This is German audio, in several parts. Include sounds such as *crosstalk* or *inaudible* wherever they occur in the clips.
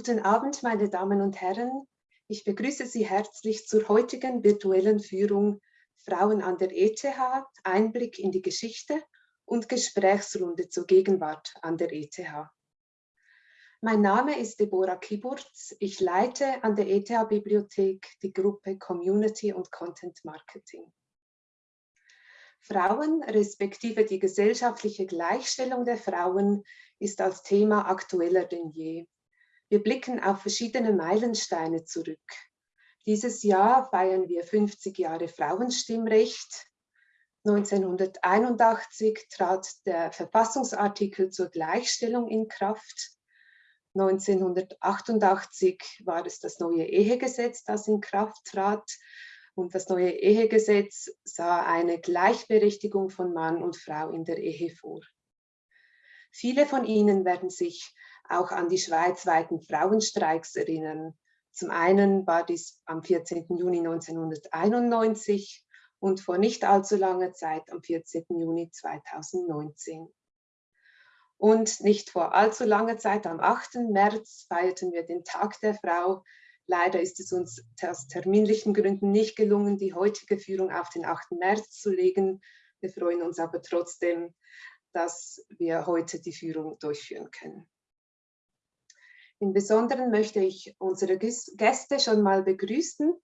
Guten Abend, meine Damen und Herren. Ich begrüße Sie herzlich zur heutigen virtuellen Führung Frauen an der ETH, Einblick in die Geschichte und Gesprächsrunde zur Gegenwart an der ETH. Mein Name ist Deborah Kiburz. Ich leite an der ETH-Bibliothek die Gruppe Community und Content Marketing. Frauen respektive die gesellschaftliche Gleichstellung der Frauen ist als Thema aktueller denn je. Wir blicken auf verschiedene Meilensteine zurück. Dieses Jahr feiern wir 50 Jahre Frauenstimmrecht. 1981 trat der Verfassungsartikel zur Gleichstellung in Kraft. 1988 war es das neue Ehegesetz, das in Kraft trat. Und das neue Ehegesetz sah eine Gleichberechtigung von Mann und Frau in der Ehe vor. Viele von Ihnen werden sich auch an die schweizweiten Frauenstreiks erinnern. Zum einen war dies am 14. Juni 1991 und vor nicht allzu langer Zeit am 14. Juni 2019. Und nicht vor allzu langer Zeit, am 8. März, feierten wir den Tag der Frau, Leider ist es uns aus terminlichen Gründen nicht gelungen, die heutige Führung auf den 8. März zu legen. Wir freuen uns aber trotzdem, dass wir heute die Führung durchführen können. Im Besonderen möchte ich unsere Gäste schon mal begrüßen.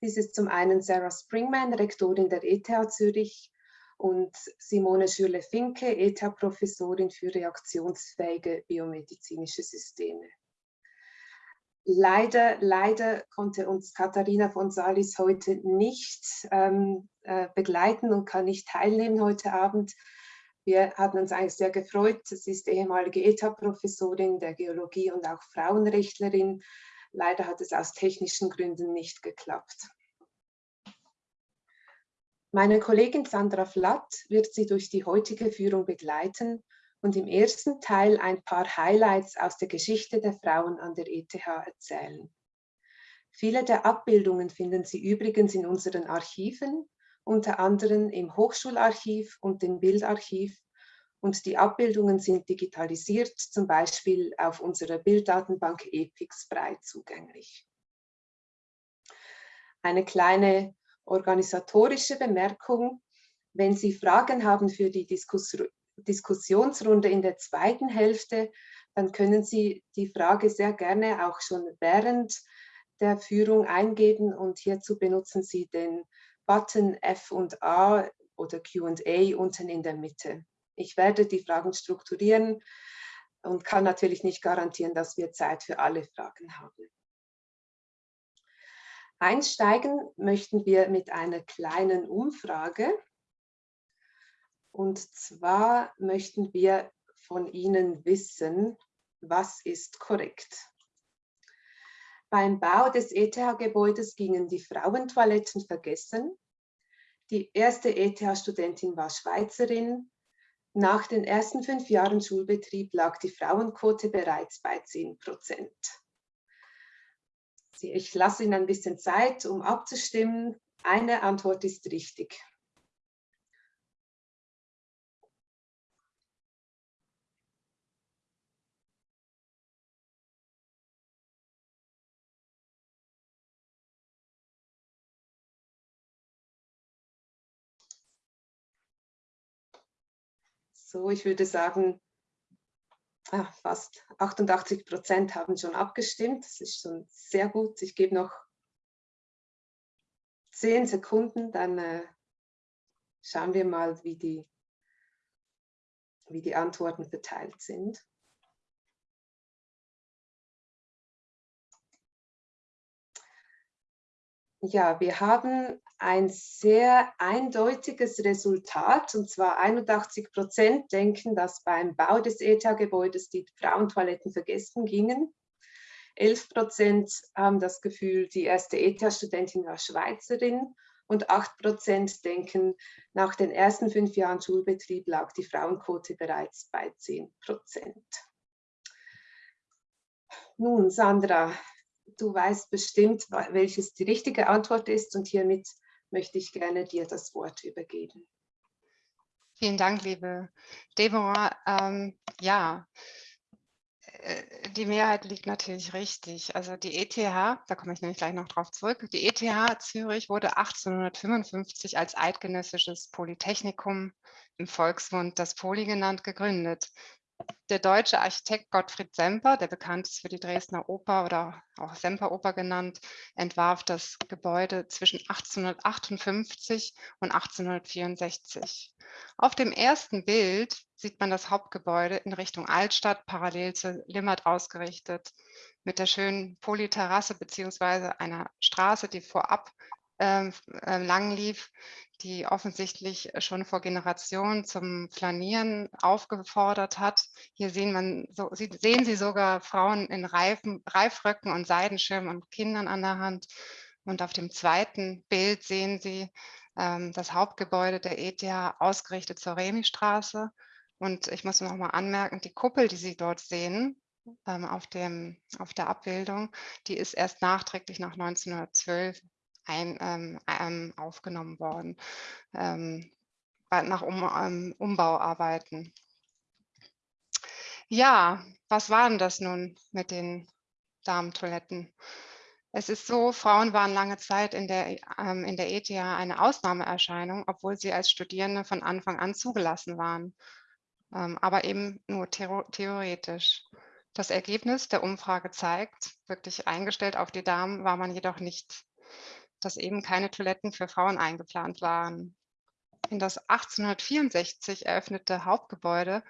Dies ist zum einen Sarah Springman, Rektorin der ETH Zürich und Simone Schürle-Finke, ETH-Professorin für reaktionsfähige biomedizinische Systeme. Leider, leider konnte uns Katharina von Salis heute nicht ähm, äh, begleiten und kann nicht teilnehmen heute Abend. Wir hatten uns eigentlich sehr gefreut. Sie ist ehemalige ETA-Professorin der Geologie und auch Frauenrechtlerin. Leider hat es aus technischen Gründen nicht geklappt. Meine Kollegin Sandra Flatt wird Sie durch die heutige Führung begleiten und im ersten Teil ein paar Highlights aus der Geschichte der Frauen an der ETH erzählen. Viele der Abbildungen finden Sie übrigens in unseren Archiven, unter anderem im Hochschularchiv und dem Bildarchiv und die Abbildungen sind digitalisiert, zum Beispiel auf unserer Bilddatenbank EPIX breit zugänglich. Eine kleine organisatorische Bemerkung. Wenn Sie Fragen haben für die Diskussion Diskussionsrunde in der zweiten Hälfte, dann können Sie die Frage sehr gerne auch schon während der Führung eingeben und hierzu benutzen Sie den Button F und A oder Q&A unten in der Mitte. Ich werde die Fragen strukturieren und kann natürlich nicht garantieren, dass wir Zeit für alle Fragen haben. Einsteigen möchten wir mit einer kleinen Umfrage. Und zwar möchten wir von Ihnen wissen, was ist korrekt? Beim Bau des ETH-Gebäudes gingen die Frauentoiletten vergessen. Die erste ETH-Studentin war Schweizerin. Nach den ersten fünf Jahren Schulbetrieb lag die Frauenquote bereits bei 10 Prozent. Ich lasse Ihnen ein bisschen Zeit, um abzustimmen. Eine Antwort ist richtig. So, ich würde sagen, fast 88 Prozent haben schon abgestimmt. Das ist schon sehr gut. Ich gebe noch zehn Sekunden, dann äh, schauen wir mal, wie die, wie die Antworten verteilt sind. Ja, wir haben ein sehr eindeutiges Resultat, und zwar 81 Prozent denken, dass beim Bau des ETA-Gebäudes die Frauentoiletten vergessen gingen. 11 Prozent haben das Gefühl, die erste ETA-Studentin war Schweizerin und 8 Prozent denken, nach den ersten fünf Jahren Schulbetrieb lag die Frauenquote bereits bei 10 Prozent. Nun, Sandra, du weißt bestimmt, welches die richtige Antwort ist und hiermit möchte ich gerne dir das Wort übergeben. Vielen Dank, liebe Deborah. Ähm, ja, Äh, die Mehrheit liegt natürlich richtig. Also die ETH, da komme ich nämlich gleich noch drauf zurück, die ETH Zürich wurde 1855 als eidgenössisches Polytechnikum im Volksmund das Poli genannt gegründet. Der deutsche Architekt Gottfried Semper, der bekannt ist für die Dresdner Oper oder auch Semperoper genannt, entwarf das Gebäude zwischen 1858 und 1864. Auf dem ersten Bild sieht man das Hauptgebäude in Richtung Altstadt parallel zu Limmert ausgerichtet mit der schönen Polyterrasse beziehungsweise einer Straße, die vorab äh, lang lief, die offensichtlich schon vor Generationen zum Flanieren aufgefordert hat. Hier sehen, man, so, sehen Sie sogar Frauen in Reifen, Reifröcken und Seidenschirmen und Kindern an der Hand. Und auf dem zweiten Bild sehen Sie ähm, das Hauptgebäude der ETH ausgerichtet zur Remistraße. Und ich muss noch mal anmerken, die Kuppel, die Sie dort sehen, ähm, auf, dem, auf der Abbildung, die ist erst nachträglich nach 1912 ein, ähm, ähm, aufgenommen worden, ähm, nach um, ähm, Umbauarbeiten. Ja, was waren das nun mit den Damentoiletten? Es ist so, Frauen waren lange Zeit in der, ähm, in der ETH eine Ausnahmeerscheinung, obwohl sie als Studierende von Anfang an zugelassen waren, ähm, aber eben nur theoretisch. Das Ergebnis der Umfrage zeigt, wirklich eingestellt auf die Damen war man jedoch nicht, dass eben keine Toiletten für Frauen eingeplant waren. In das 1864 eröffnete Hauptgebäude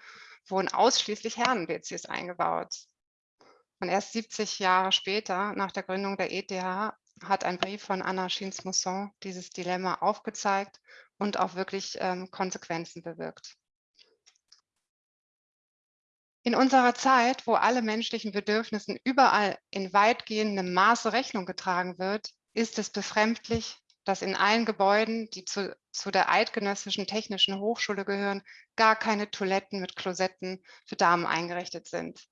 wurden ausschließlich Herren-WCs eingebaut. Und erst 70 Jahre später, nach der Gründung der ETH, hat ein Brief von Anna Schins-Mousson dieses Dilemma aufgezeigt und auch wirklich ähm, Konsequenzen bewirkt. In unserer Zeit, wo alle menschlichen Bedürfnissen überall in weitgehendem Maße Rechnung getragen wird, ist es befremdlich, dass in allen Gebäuden, die zu, zu der Eidgenössischen Technischen Hochschule gehören, gar keine Toiletten mit Klosetten für Damen eingerichtet sind.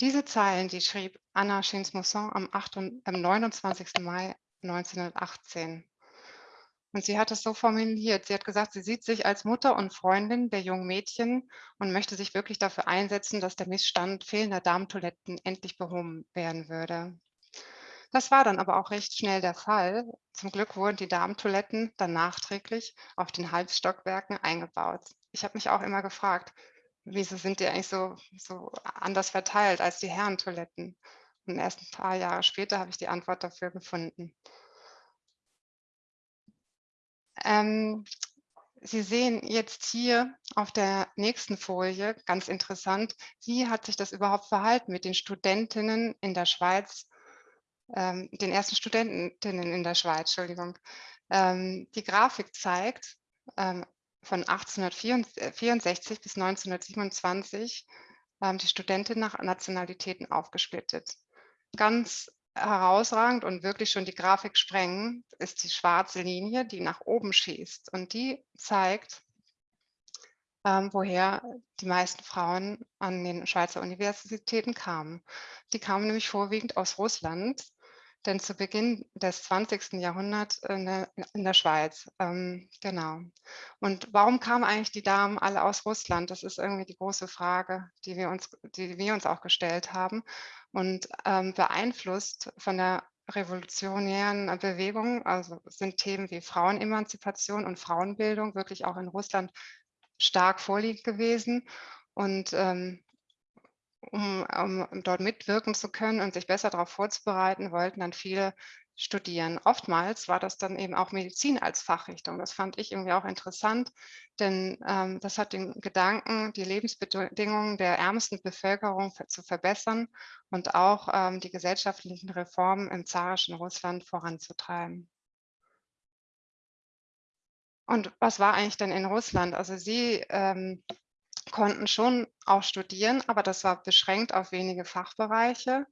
Diese Zeilen, die schrieb Anna Schins-Mousson am, am 29. Mai 1918. Und sie hat es so formuliert. Sie hat gesagt, sie sieht sich als Mutter und Freundin der jungen Mädchen und möchte sich wirklich dafür einsetzen, dass der Missstand fehlender Darmtoiletten endlich behoben werden würde. Das war dann aber auch recht schnell der Fall. Zum Glück wurden die Darmtoiletten dann nachträglich auf den Halbstockwerken eingebaut. Ich habe mich auch immer gefragt, wieso sind die eigentlich so, so anders verteilt als die Herrentoiletten? Und erst ein paar Jahre später habe ich die Antwort dafür gefunden. Ähm, Sie sehen jetzt hier auf der nächsten Folie, ganz interessant, wie hat sich das überhaupt verhalten mit den Studentinnen in der Schweiz, ähm, den ersten Studentinnen in der Schweiz, Entschuldigung. Ähm, die Grafik zeigt ähm, von 1864 bis 1927 ähm, die Studenten nach Nationalitäten aufgesplittet. Ganz herausragend und wirklich schon die Grafik sprengen, ist die schwarze Linie, die nach oben schießt. Und die zeigt, ähm, woher die meisten Frauen an den Schweizer Universitäten kamen. Die kamen nämlich vorwiegend aus Russland denn zu Beginn des 20. Jahrhunderts in der, in der Schweiz. Ähm, genau. Und warum kamen eigentlich die Damen alle aus Russland? Das ist irgendwie die große Frage, die wir uns, die wir uns auch gestellt haben. Und ähm, beeinflusst von der revolutionären Bewegung, also sind Themen wie Frauenemanzipation und Frauenbildung wirklich auch in Russland stark vorliegend gewesen. Und ähm, um, um dort mitwirken zu können und sich besser darauf vorzubereiten, wollten dann viele studieren. Oftmals war das dann eben auch Medizin als Fachrichtung. Das fand ich irgendwie auch interessant, denn ähm, das hat den Gedanken, die Lebensbedingungen der ärmsten Bevölkerung zu verbessern und auch ähm, die gesellschaftlichen Reformen im zarischen Russland voranzutreiben. Und was war eigentlich denn in Russland? Also sie ähm, konnten schon auch studieren, aber das war beschränkt auf wenige Fachbereiche.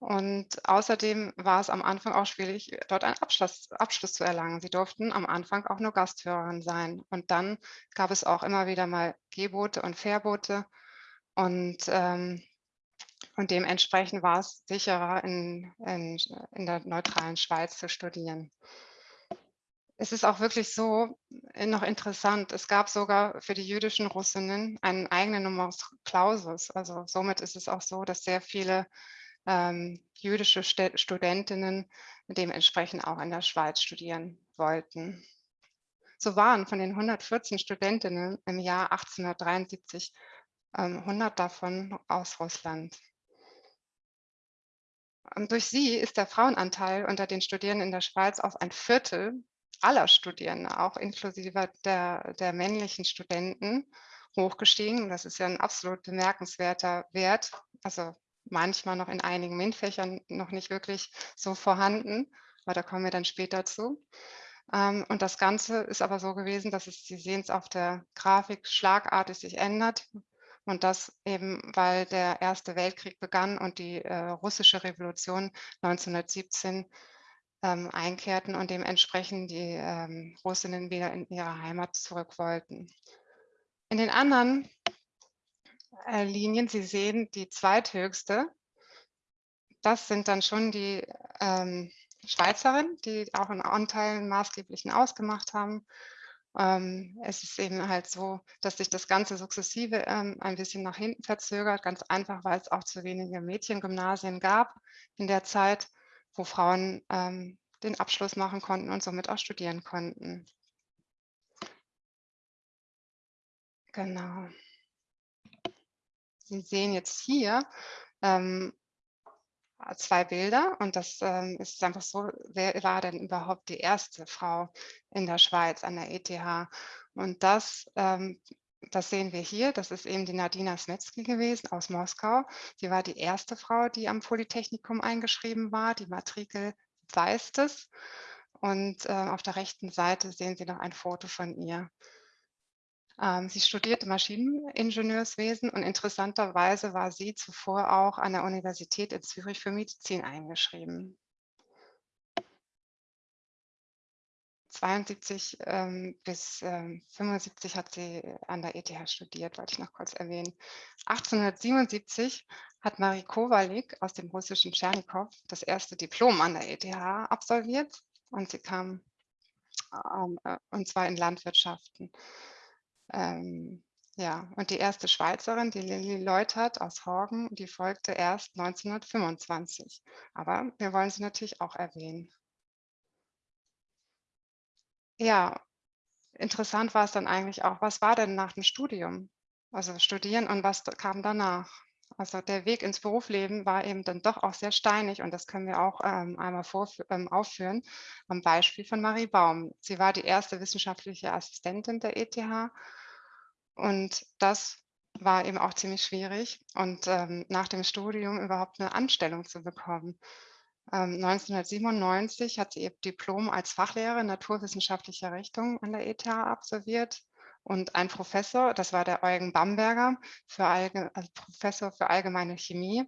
Und außerdem war es am Anfang auch schwierig, dort einen Abschluss, Abschluss zu erlangen. Sie durften am Anfang auch nur Gasthörerin sein. Und dann gab es auch immer wieder mal Gebote und Verbote. Und, ähm, und dementsprechend war es sicherer, in, in, in der neutralen Schweiz zu studieren. Es ist auch wirklich so äh, noch interessant. Es gab sogar für die jüdischen Russinnen einen eigenen Numerus Clausus. Also somit ist es auch so, dass sehr viele ähm, jüdische St Studentinnen dementsprechend auch in der Schweiz studieren wollten. So waren von den 114 Studentinnen im Jahr 1873 ähm, 100 davon aus Russland. Und durch sie ist der Frauenanteil unter den Studierenden in der Schweiz auf ein Viertel aller Studierenden, auch inklusive der, der männlichen Studenten, hochgestiegen. Das ist ja ein absolut bemerkenswerter Wert. Also manchmal noch in einigen MINT-Fächern noch nicht wirklich so vorhanden, aber da kommen wir dann später zu. Ähm, und das Ganze ist aber so gewesen, dass es, Sie sehen es auf der Grafik, schlagartig sich ändert. Und das eben, weil der Erste Weltkrieg begann und die äh, russische Revolution 1917 ähm, einkehrten und dementsprechend die ähm, Russinnen wieder in ihre Heimat zurück wollten. In den anderen äh, Linien, Sie sehen die zweithöchste, das sind dann schon die ähm, Schweizerinnen, die auch in Anteilen maßgeblichen ausgemacht haben. Ähm, es ist eben halt so, dass sich das Ganze sukzessive ähm, ein bisschen nach hinten verzögert, ganz einfach, weil es auch zu wenige Mädchengymnasien gab in der Zeit wo Frauen ähm, den Abschluss machen konnten und somit auch studieren konnten. Genau. Sie sehen jetzt hier ähm, zwei Bilder und das ähm, ist einfach so, wer war denn überhaupt die erste Frau in der Schweiz an der ETH? Und das ähm, das sehen wir hier, das ist eben die Nadina Smetsky gewesen aus Moskau. Sie war die erste Frau, die am Polytechnikum eingeschrieben war. Die Matrikel weist es. Und äh, auf der rechten Seite sehen Sie noch ein Foto von ihr. Ähm, sie studierte Maschineningenieurswesen und interessanterweise war sie zuvor auch an der Universität in Zürich für Medizin eingeschrieben. 72 ähm, bis ähm, 75 hat sie an der ETH studiert, wollte ich noch kurz erwähnen. 1877 hat Marie Kowalik aus dem russischen Tschernikow das erste Diplom an der ETH absolviert und sie kam, ähm, äh, und zwar in Landwirtschaften. Ähm, ja, und die erste Schweizerin, die Lilly Leutert aus Horgen, die folgte erst 1925. Aber wir wollen sie natürlich auch erwähnen. Ja, interessant war es dann eigentlich auch, was war denn nach dem Studium? Also studieren und was kam danach? Also der Weg ins Berufsleben war eben dann doch auch sehr steinig und das können wir auch ähm, einmal ähm, aufführen am Beispiel von Marie Baum. Sie war die erste wissenschaftliche Assistentin der ETH und das war eben auch ziemlich schwierig und ähm, nach dem Studium überhaupt eine Anstellung zu bekommen. 1997 ähm, hat sie ihr Diplom als Fachlehrerin naturwissenschaftlicher Richtung an der ETH absolviert und ein Professor, das war der Eugen Bamberger, für Allge also Professor für allgemeine Chemie,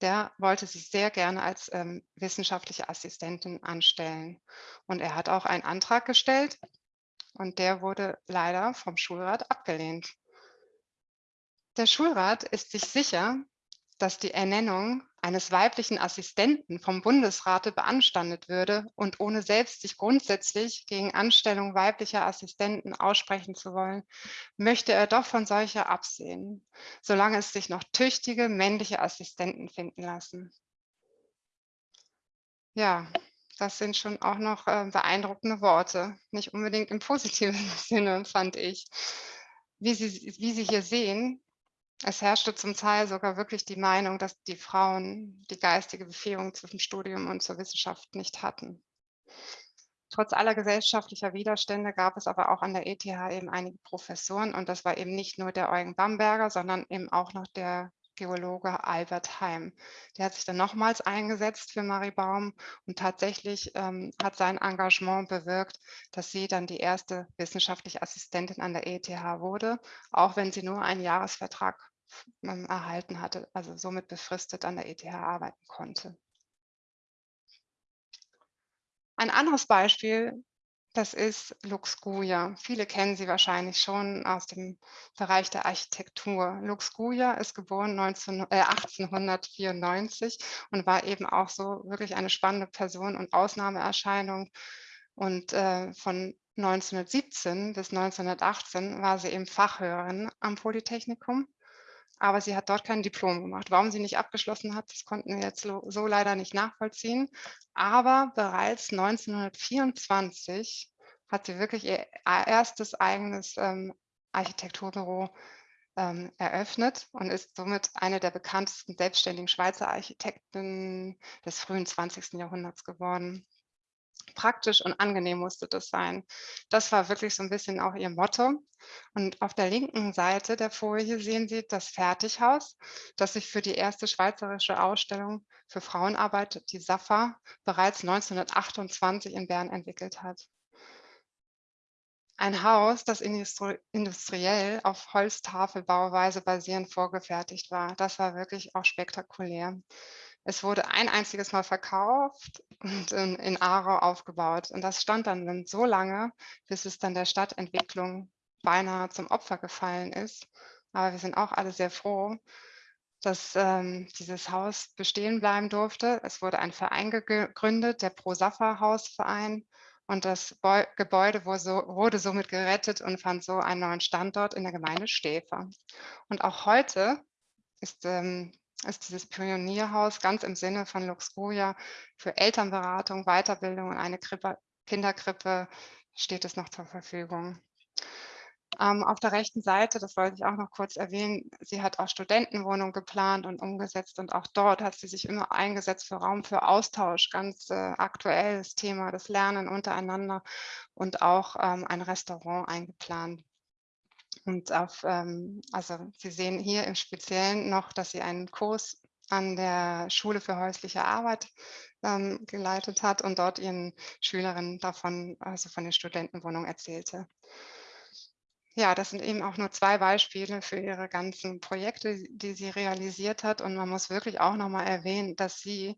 der wollte sich sehr gerne als ähm, wissenschaftliche Assistentin anstellen. Und er hat auch einen Antrag gestellt und der wurde leider vom Schulrat abgelehnt. Der Schulrat ist sich sicher, dass die Ernennung eines weiblichen Assistenten vom Bundesrate beanstandet würde und ohne selbst sich grundsätzlich gegen Anstellung weiblicher Assistenten aussprechen zu wollen, möchte er doch von solcher absehen, solange es sich noch tüchtige männliche Assistenten finden lassen. Ja, das sind schon auch noch äh, beeindruckende Worte, nicht unbedingt im positiven *laughs* Sinne, fand ich. Wie Sie, wie Sie hier sehen, es herrschte zum Teil sogar wirklich die Meinung, dass die Frauen die geistige Befähigung zwischen Studium und zur Wissenschaft nicht hatten. Trotz aller gesellschaftlicher Widerstände gab es aber auch an der ETH eben einige Professoren und das war eben nicht nur der Eugen Bamberger, sondern eben auch noch der Geologe Albert Heim. Der hat sich dann nochmals eingesetzt für Marie Baum und tatsächlich ähm, hat sein Engagement bewirkt, dass sie dann die erste wissenschaftliche Assistentin an der ETH wurde, auch wenn sie nur einen Jahresvertrag erhalten hatte, also somit befristet an der ETH arbeiten konnte. Ein anderes Beispiel, das ist Lux Guia. Viele kennen sie wahrscheinlich schon aus dem Bereich der Architektur. Lux Guia ist geboren 19, äh, 1894 und war eben auch so wirklich eine spannende Person und Ausnahmeerscheinung Und äh, von 1917 bis 1918 war sie eben Fachhörerin am Polytechnikum, aber sie hat dort kein Diplom gemacht. Warum sie nicht abgeschlossen hat, das konnten wir jetzt so, leider nicht nachvollziehen. Aber bereits 1924 hat sie wirklich ihr erstes eigenes ähm, Architekturbüro ähm, eröffnet und ist somit eine der bekanntesten selbstständigen Schweizer Architekten des frühen 20. Jahrhunderts geworden. Praktisch und angenehm musste das sein. Das war wirklich so ein bisschen auch ihr Motto. Und auf der linken Seite der Folie sehen Sie das Fertighaus, das sich für die erste schweizerische Ausstellung für Frauenarbeit, die SAFA, bereits 1928 in Bern entwickelt hat. Ein Haus, das industriell auf Holztafelbauweise basierend vorgefertigt war. Das war wirklich auch spektakulär. Es wurde ein einziges Mal verkauft und in, in Aarau aufgebaut. Und das stand dann so lange, bis es dann der Stadtentwicklung beinahe zum Opfer gefallen ist. Aber wir sind auch alle sehr froh, dass ähm, dieses Haus bestehen bleiben durfte. Es wurde ein Verein gegründet, der Pro-Safa-Hausverein. Und das Gebäude wurde somit gerettet und fand so einen neuen Standort in der Gemeinde Stäfer. Und auch heute ist, ähm, ist dieses Pionierhaus ganz im Sinne von Luxuria für Elternberatung, Weiterbildung und eine Krippe, Kinderkrippe steht es noch zur Verfügung. Ähm, auf der rechten Seite, das wollte ich auch noch kurz erwähnen, sie hat auch Studentenwohnungen geplant und umgesetzt und auch dort hat sie sich immer eingesetzt für Raum für Austausch, ganz äh, aktuelles Thema, das Lernen untereinander und auch ähm, ein Restaurant eingeplant. Und auf, ähm, also Sie sehen hier im Speziellen noch, dass sie einen Kurs an der Schule für häusliche Arbeit ähm, geleitet hat und dort ihren Schülerinnen davon, also von der Studentenwohnung erzählte. Ja, das sind eben auch nur zwei Beispiele für ihre ganzen Projekte, die sie realisiert hat. Und man muss wirklich auch noch mal erwähnen, dass sie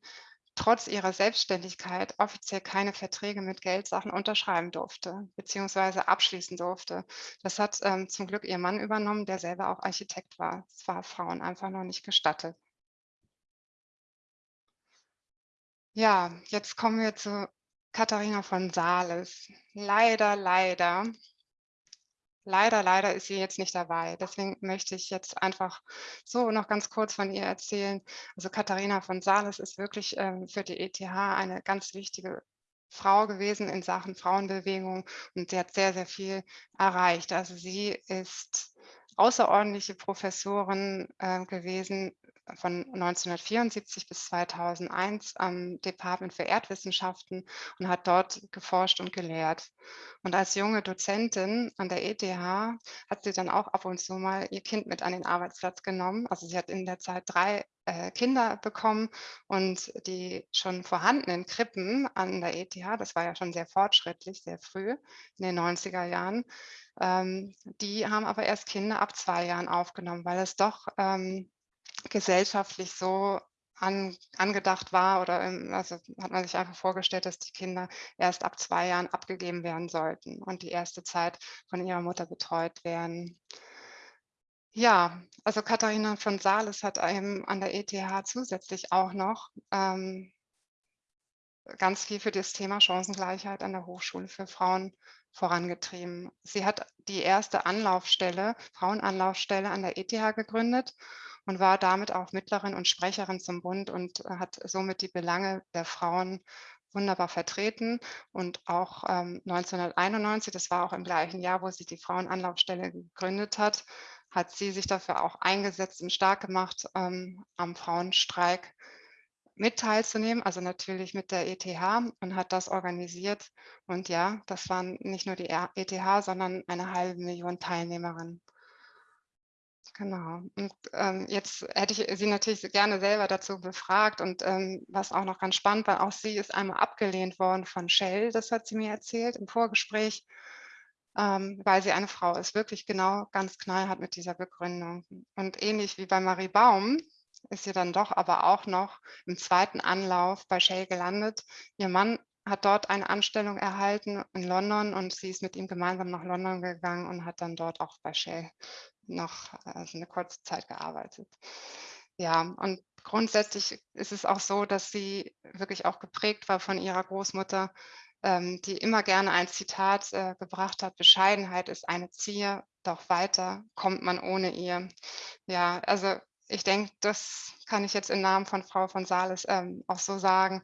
trotz ihrer Selbstständigkeit offiziell keine Verträge mit Geldsachen unterschreiben durfte, beziehungsweise abschließen durfte. Das hat ähm, zum Glück ihr Mann übernommen, der selber auch Architekt war. Es war Frauen einfach noch nicht gestattet. Ja, jetzt kommen wir zu Katharina von Sales. Leider, leider Leider, leider ist sie jetzt nicht dabei. Deswegen möchte ich jetzt einfach so noch ganz kurz von ihr erzählen. Also Katharina von Sales ist wirklich ähm, für die ETH eine ganz wichtige Frau gewesen in Sachen Frauenbewegung und sie hat sehr, sehr viel erreicht. Also sie ist außerordentliche Professorin äh, gewesen von 1974 bis 2001 am Department für Erdwissenschaften und hat dort geforscht und gelehrt. Und als junge Dozentin an der ETH hat sie dann auch ab und zu mal ihr Kind mit an den Arbeitsplatz genommen. Also sie hat in der Zeit drei äh, Kinder bekommen und die schon vorhandenen Krippen an der ETH, das war ja schon sehr fortschrittlich, sehr früh in den 90er Jahren, ähm, die haben aber erst Kinder ab zwei Jahren aufgenommen, weil es doch ähm, gesellschaftlich so an, angedacht war oder im, also hat man sich einfach vorgestellt, dass die Kinder erst ab zwei Jahren abgegeben werden sollten und die erste Zeit von ihrer Mutter betreut werden. Ja, also Katharina von Sales hat einem an der ETH zusätzlich auch noch ähm, ganz viel für das Thema Chancengleichheit an der Hochschule für Frauen vorangetrieben. Sie hat die erste Anlaufstelle, Frauenanlaufstelle an der ETH gegründet und war damit auch Mittlerin und Sprecherin zum Bund und hat somit die Belange der Frauen wunderbar vertreten. Und auch ähm, 1991, das war auch im gleichen Jahr, wo sie die Frauenanlaufstelle gegründet hat, hat sie sich dafür auch eingesetzt und stark gemacht, ähm, am Frauenstreik mit teilzunehmen, also natürlich mit der ETH und hat das organisiert. Und ja, das waren nicht nur die ETH, sondern eine halbe Million Teilnehmerinnen. Genau. Und ähm, jetzt hätte ich Sie natürlich gerne selber dazu befragt und ähm, was auch noch ganz spannend war, auch sie ist einmal abgelehnt worden von Shell, das hat sie mir erzählt im Vorgespräch, ähm, weil sie eine Frau ist, wirklich genau ganz knallhart mit dieser Begründung. Und ähnlich wie bei Marie Baum ist sie dann doch aber auch noch im zweiten Anlauf bei Shell gelandet. Ihr Mann hat dort eine Anstellung erhalten in London und sie ist mit ihm gemeinsam nach London gegangen und hat dann dort auch bei Shell noch also eine kurze Zeit gearbeitet. Ja, und grundsätzlich ist es auch so, dass sie wirklich auch geprägt war von ihrer Großmutter, die immer gerne ein Zitat äh, gebracht hat, Bescheidenheit ist eine Zier, doch weiter kommt man ohne ihr. Ja, also ich denke, das kann ich jetzt im Namen von Frau von Sales ähm, auch so sagen.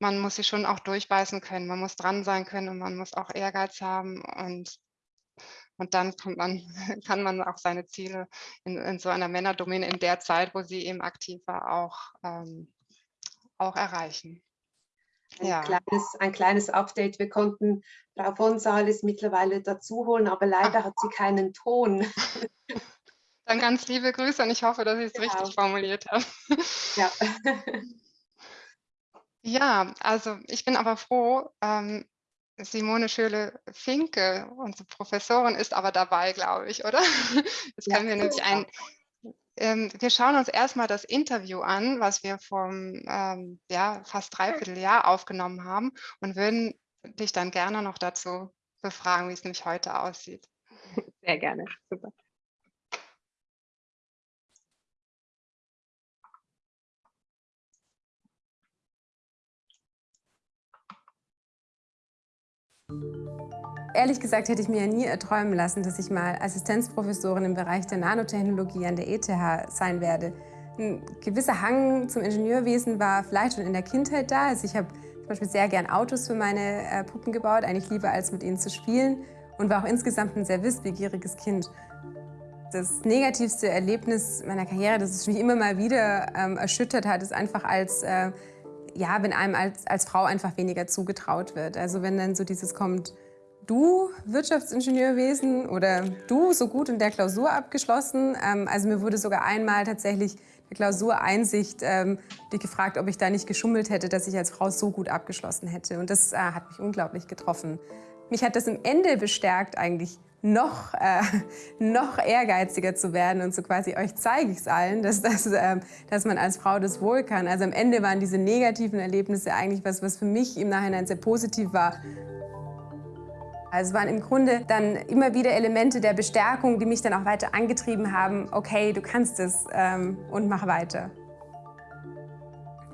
Man muss sich schon auch durchbeißen können, man muss dran sein können und man muss auch Ehrgeiz haben und und dann man, *laughs* kann man auch seine Ziele in, in, so einer Männerdomäne in der Zeit, wo sie eben aktiv war, auch, ähm, auch erreichen. Ein, ja. kleines, ein kleines Update. Wir konnten Frau von Sales mittlerweile dazu holen, aber leider Ach. hat sie keinen Ton. *laughs* Dann ganz liebe Grüße und ich hoffe, dass ich es genau. richtig formuliert habe. Ja. *laughs* ja, also ich bin aber froh, ähm, Simone Schöle-Finke, unsere Professorin, ist aber dabei, glaube ich, oder? *laughs* Jetzt ja, können wir nämlich ein, ähm, wir schauen uns erstmal das Interview an, was wir vor ähm, ja, fast dreiviertel Jahr aufgenommen haben und würden dich dann gerne noch dazu befragen, wie es nämlich heute aussieht. *laughs* Sehr gerne, super. Ehrlich gesagt hätte ich mir ja nie erträumen lassen, dass ich mal Assistenzprofessorin im Bereich der Nanotechnologie an der ETH sein werde. Ein gewisser Hang zum Ingenieurwesen war vielleicht schon in der Kindheit da. Also ich habe zum Beispiel sehr gern Autos für meine äh, Puppen gebaut, eigentlich lieber als mit ihnen zu spielen und war auch insgesamt ein sehr wissbegieriges Kind. Das negativste Erlebnis meiner Karriere, das mich immer mal wieder ähm, erschüttert hat, ist einfach als äh, ja, wenn einem als, als Frau einfach weniger zugetraut wird. Also wenn dann so dieses kommt, du Wirtschaftsingenieurwesen oder du so gut in der Klausur abgeschlossen. Ähm, also mir wurde sogar einmal tatsächlich der Klausureinsicht ähm, gefragt, ob ich da nicht geschummelt hätte, dass ich als Frau so gut abgeschlossen hätte. Und das äh, hat mich unglaublich getroffen. Mich hat das im Ende bestärkt, eigentlich noch, äh, *laughs* noch ehrgeiziger zu werden und so quasi, euch zeige ich es allen, dass, das, äh, dass man als Frau das wohl kann. Also am Ende waren diese negativen Erlebnisse eigentlich was, was für mich im Nachhinein sehr positiv war. Also es waren im Grunde dann immer wieder Elemente der Bestärkung, die mich dann auch weiter angetrieben haben, okay, du kannst es ähm, und mach weiter.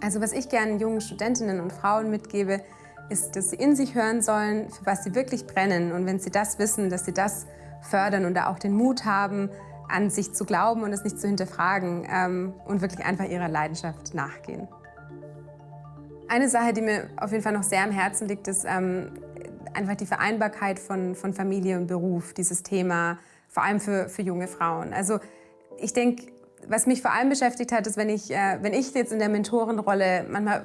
Also was ich gerne jungen Studentinnen und Frauen mitgebe, ist, dass sie in sich hören sollen, für was sie wirklich brennen. Und wenn sie das wissen, dass sie das fördern und da auch den Mut haben, an sich zu glauben und es nicht zu hinterfragen ähm, und wirklich einfach ihrer Leidenschaft nachgehen. Eine Sache, die mir auf jeden Fall noch sehr am Herzen liegt, ist ähm, einfach die Vereinbarkeit von, von Familie und Beruf, dieses Thema, vor allem für, für junge Frauen. Also ich denke, was mich vor allem beschäftigt hat, ist, wenn ich, äh, wenn ich jetzt in der Mentorenrolle manchmal,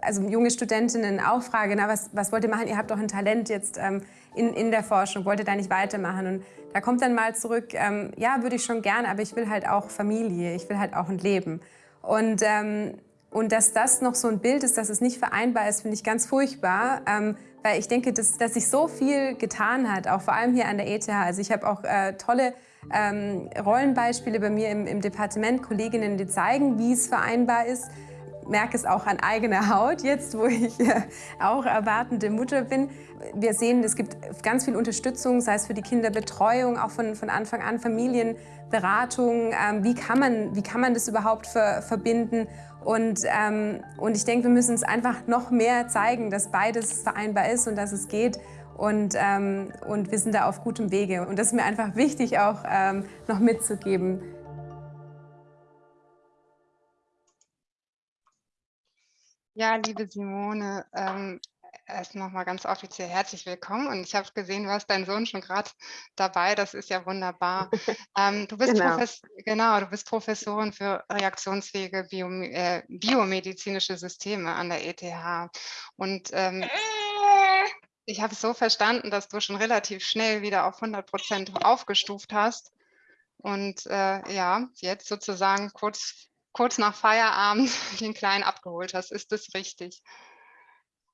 also junge Studentinnen auch frage, na, was, was wollt ihr machen? Ihr habt doch ein Talent jetzt ähm, in, in der Forschung, wollt ihr da nicht weitermachen? Und da kommt dann mal zurück, ähm, ja, würde ich schon gerne, aber ich will halt auch Familie, ich will halt auch ein Leben. Und, ähm, und dass das noch so ein Bild ist, dass es nicht vereinbar ist, finde ich ganz furchtbar. Ähm, weil ich denke, dass, dass sich so viel getan hat, auch vor allem hier an der ETH. Also ich habe auch äh, tolle ähm, Rollenbeispiele bei mir im, im Departement, Kolleginnen, die zeigen, wie es vereinbar ist merke es auch an eigener Haut jetzt, wo ich äh, auch erwartende Mutter bin. Wir sehen, es gibt ganz viel Unterstützung, sei es für die Kinderbetreuung, auch von, von Anfang an Familienberatung. Ähm, wie, kann man, wie kann man das überhaupt ver, verbinden? Und, ähm, und ich denke, wir müssen es einfach noch mehr zeigen, dass beides vereinbar ist und dass es geht. Und, ähm, und wir sind da auf gutem Wege. Und das ist mir einfach wichtig, auch ähm, noch mitzugeben. Ja, liebe Simone, ähm, erst nochmal ganz offiziell herzlich willkommen. Und ich habe gesehen, du hast deinen Sohn schon gerade dabei. Das ist ja wunderbar. ähm, du *laughs* bist genau. genau. du bist Professorin für reaktionsfähige Bio äh, biomedizinische Systeme an der ETH. Und ähm, ich habe es so verstanden, dass du schon relativ schnell wieder auf 100 Prozent aufgestuft hast. Und äh, ja, jetzt sozusagen kurz, kurz nach Feierabend *laughs* den Kleinen abgeholt hast. Ist das richtig?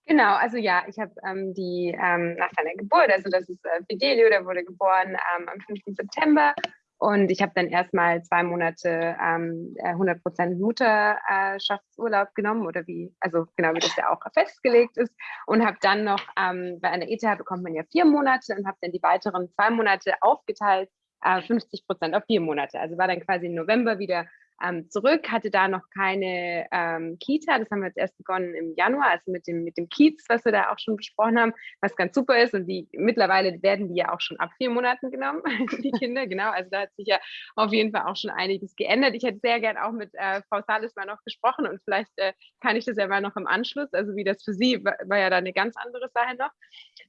Genau, also ja, ich habe ähm, die ähm, nach seiner Geburt, also das ist äh, Fidelio, der wurde geboren ähm, am 5. September und ich habe dann erstmal zwei Monate ähm, 100% äh, Mutterschaftsurlaub genommen oder wie, also genau wie das ja auch festgelegt ist und habe dann noch, ähm, bei einer ETH bekommt man ja vier Monate und habe dann die weiteren zwei Monate aufgeteilt, äh, 50% auf vier Monate. Also war dann quasi im November wieder ähm, zurück, hatte da noch keine ähm, Kita. Das haben wir jetzt erst begonnen im Januar, also mit dem, mit dem Kiez, was wir da auch schon besprochen haben, was ganz super ist. Und die mittlerweile werden die ja auch schon ab vier Monaten genommen, *laughs* die Kinder, genau. Also da hat sich ja auf jeden Fall auch schon einiges geändert. Ich hätte sehr gern auch mit äh, Frau Salis mal noch gesprochen und vielleicht äh, kann ich das ja mal noch im Anschluss, also wie das für sie war, war ja da eine ganz andere Sache noch.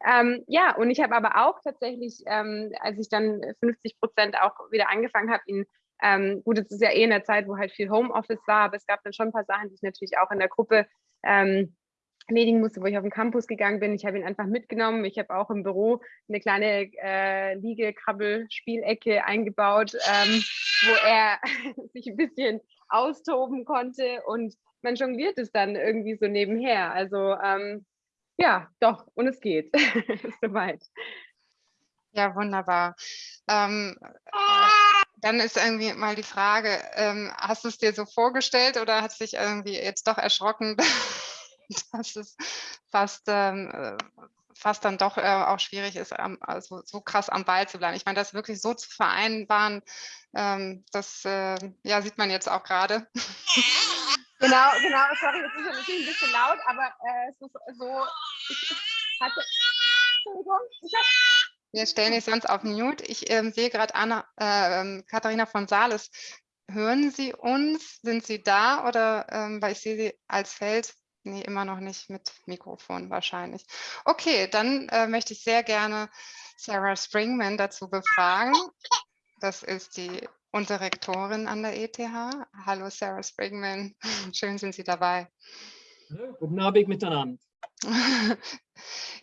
Ähm, ja, und ich habe aber auch tatsächlich, ähm, als ich dann 50 Prozent auch wieder angefangen habe, ihn ähm, gut, es ist ja eh in der Zeit, wo halt viel Homeoffice war, aber es gab dann schon ein paar Sachen, die ich natürlich auch in der Gruppe ähm, erledigen musste, wo ich auf den Campus gegangen bin. Ich habe ihn einfach mitgenommen. Ich habe auch im Büro eine kleine äh, Liege-Krabbel-Spielecke eingebaut, ähm, wo er *laughs* sich ein bisschen austoben konnte und man jongliert es dann irgendwie so nebenher. Also ähm, ja, doch, und es geht. *laughs* Soweit. Ja, wunderbar. Ähm, äh, dann ist irgendwie mal die Frage, ähm, hast du es dir so vorgestellt oder hat sich irgendwie jetzt doch erschrocken, *laughs* dass es fast, ähm, äh, fast dann doch äh, auch schwierig ist, am, also so krass am Ball zu bleiben. Ich meine, das wirklich so zu vereinbaren, ähm, das äh, ja, sieht man jetzt auch gerade. *laughs* Genau, genau, sorry, das ist natürlich ein bisschen laut, aber äh, es ist so, ich hatte, Entschuldigung, ich habe wir stellen dich sonst auf Mute. Ich ähm, sehe gerade Anna, äh, ähm, Katharina von Sales. Hören Sie uns? Sind Sie da? Oder ähm, weil ich sehe Sie als Feld. Nee, immer noch nicht mit Mikrofon wahrscheinlich. Okay, dann äh, möchte ich sehr gerne Sarah Springman dazu befragen. Das ist die unsere Rektorin an der ETH. Hallo Sarah Springman, schön sind Sie dabei. Guten Abend miteinander. *laughs*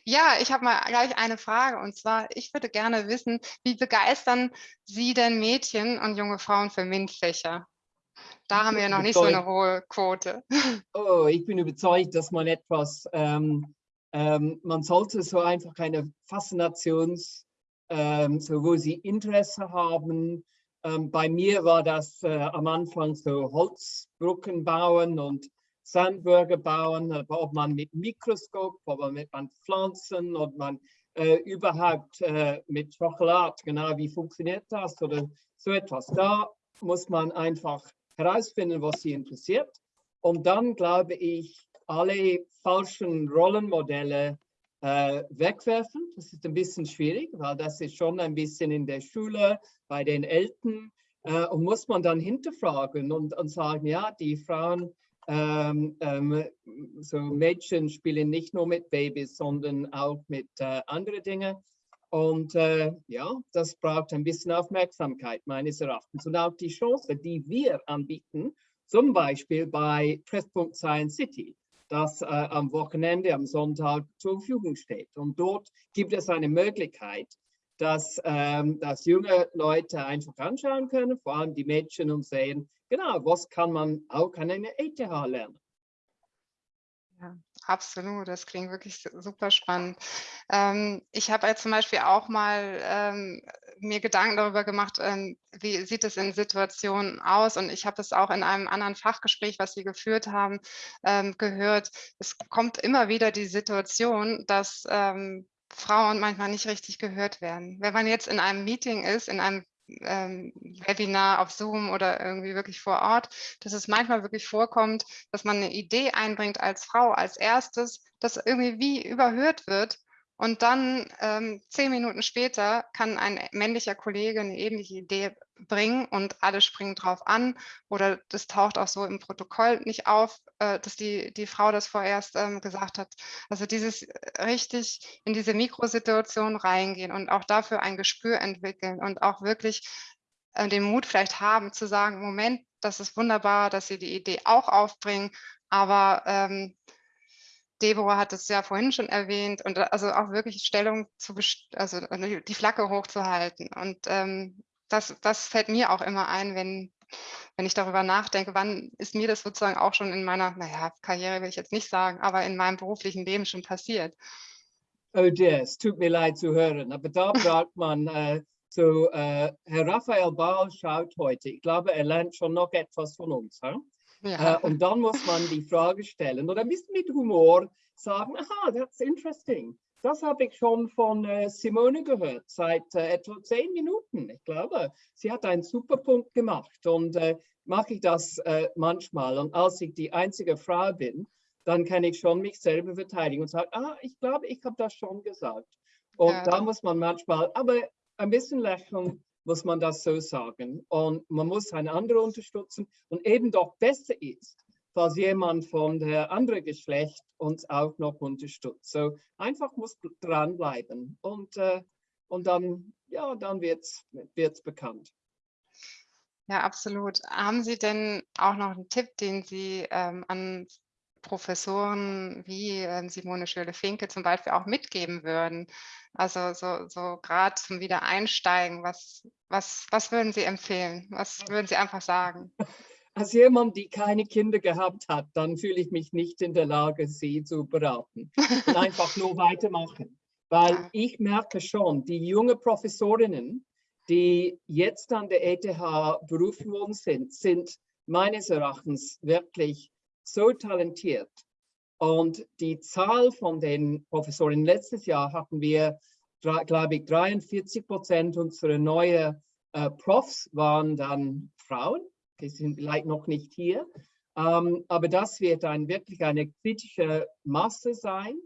Ja, ich habe mal gleich eine Frage und zwar, ich würde gerne wissen, wie begeistern Sie denn Mädchen und junge Frauen für MINT-Fächer? Da haben wir noch nicht so eine hohe Quote. *laughs* Oh, ich bin überzeugt, dass man etwas, ähm, ähm, man sollte so einfach eine Faszinations, ähm, so wo sie Interesse haben. Ähm, bei mir war das äh, am Anfang so Holzbrücken bauen und Sandburger bauen, ob man mit Mikroskop, ob man mit Pflanzen, ob man äh, überhaupt äh, mit Schokolade, genau wie funktioniert das oder so etwas. Da muss man einfach herausfinden, was sie interessiert. Und dann glaube ich, alle falschen Rollenmodelle äh, wegwerfen. Das ist ein bisschen schwierig, weil das ist schon ein bisschen in der Schule, bei den Eltern. Äh, und muss man dann hinterfragen und, und sagen, ja, die Frauen ähm, ähm, so Mädchen spielen nicht nur mit Babys, sondern auch mit äh, anderen Dingen. Und äh, ja, das braucht ein bisschen Aufmerksamkeit meines Erachtens und auch die Chance, die wir anbieten, zum Beispiel bei Treffpunkt Science City, das äh, am Wochenende, am Sonntag zur Verfügung steht. Und dort gibt es eine Möglichkeit, dass, ähm, dass junge Leute einfach anschauen können, vor allem die Mädchen und sehen, genau, was kann man auch an einer ETH lernen. Ja, absolut. Das klingt wirklich super spannend. Ähm, ich habe zum Beispiel auch mal ähm, mir Gedanken darüber gemacht, ähm, wie sieht es in Situationen aus? Und ich habe es auch in einem anderen Fachgespräch, was Sie geführt haben, ähm, gehört. Es kommt immer wieder die Situation, dass ähm, Frauen manchmal nicht richtig gehört werden. Wenn man jetzt in einem Meeting ist, in einem ähm, Webinar auf Zoom oder irgendwie wirklich vor Ort, dass es manchmal wirklich vorkommt, dass man eine Idee einbringt als Frau als erstes, das irgendwie wie überhört wird und dann ähm, zehn Minuten später kann ein männlicher Kollege eine ähnliche Idee bringen und alle springen drauf an oder das taucht auch so im Protokoll nicht auf, äh, dass die, die Frau das vorerst ähm, gesagt hat. Also dieses äh, richtig in diese Mikrosituation reingehen und auch dafür ein Gespür entwickeln und auch wirklich äh, den Mut vielleicht haben zu sagen, Moment, das ist wunderbar, dass Sie die Idee auch aufbringen, aber ähm, Deborah hat es ja vorhin schon erwähnt und also auch wirklich Stellung zu, also die Flagge hochzuhalten. Und ähm, das, das fällt mir auch immer ein, wenn, wenn ich darüber nachdenke, wann ist mir das sozusagen auch schon in meiner, naja, Karriere will ich jetzt nicht sagen, aber in meinem beruflichen Leben schon passiert. Oh dear, es tut mir leid zu hören, aber da *laughs* braucht man äh, so, äh, Herr Raphael Baal schaut heute, ich glaube, er lernt schon noch etwas von uns. Huh? Ja. Äh, und dann muss man die Frage stellen oder ein bisschen mit Humor sagen, aha, that's interesting. das habe ich schon von äh, Simone gehört, seit äh, etwa zehn Minuten. Ich glaube, sie hat einen super Punkt gemacht und äh, mache ich das äh, manchmal. Und als ich die einzige Frau bin, dann kann ich schon mich selber verteidigen und sagen, ah, ich glaube, ich habe das schon gesagt. Und ja. da muss man manchmal, aber ein bisschen lächeln, muss man das so sagen. Und man muss einen anderen unterstützen und eben doch besser ist, falls jemand von der anderen Geschlecht uns auch noch unterstützt. So einfach muss dranbleiben und, äh, und dann, ja, dann wird es bekannt. Ja, absolut. Haben Sie denn auch noch einen Tipp, den Sie ähm, an Professoren wie äh, Simone Schöle-Finke zum Beispiel auch mitgeben würden? Also so, so gerade zum Wiedereinsteigen, was, was, was würden Sie empfehlen? Was würden Sie einfach sagen? *laughs* Als jemand, die keine Kinder gehabt hat, dann fühle ich mich nicht in der Lage, sie zu beraten. Und einfach nur *laughs* weitermachen. Weil ich merke schon, die jungen Professorinnen, die jetzt an der ETH berufen worden sind, sind meines Erachtens wirklich so talentiert. Und die Zahl von den Professoren, letztes Jahr hatten wir, glaube ich, 43 Prozent unserer neuen äh, Profs waren dann Frauen. Die sind vielleicht noch nicht hier. Ähm, aber das wird dann wirklich eine kritische Masse sein.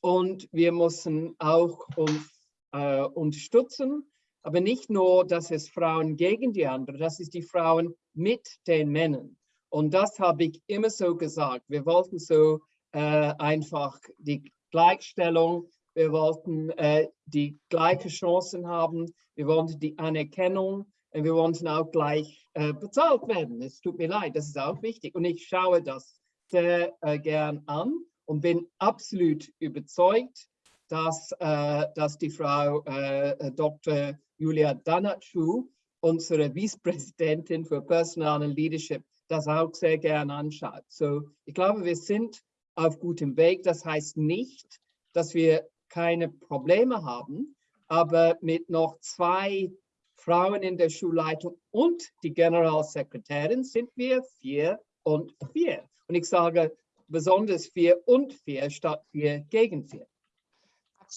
Und wir müssen auch uns äh, unterstützen. Aber nicht nur, dass es Frauen gegen die anderen, das ist die Frauen mit den Männern. Und das habe ich immer so gesagt. Wir wollten so äh, einfach die Gleichstellung, wir wollten äh, die gleichen Chancen haben, wir wollten die Anerkennung und wir wollten auch gleich äh, bezahlt werden. Es tut mir leid, das ist auch wichtig. Und ich schaue das sehr äh, gern an und bin absolut überzeugt, dass, äh, dass die Frau äh, Dr. Julia Danatschu, unsere Vizepräsidentin für Personal and Leadership, das auch sehr gerne anschaut. So, ich glaube, wir sind auf gutem Weg. Das heißt nicht, dass wir keine Probleme haben, aber mit noch zwei Frauen in der Schulleitung und die Generalsekretärin sind wir vier und vier. Und ich sage besonders vier und vier statt vier gegen vier.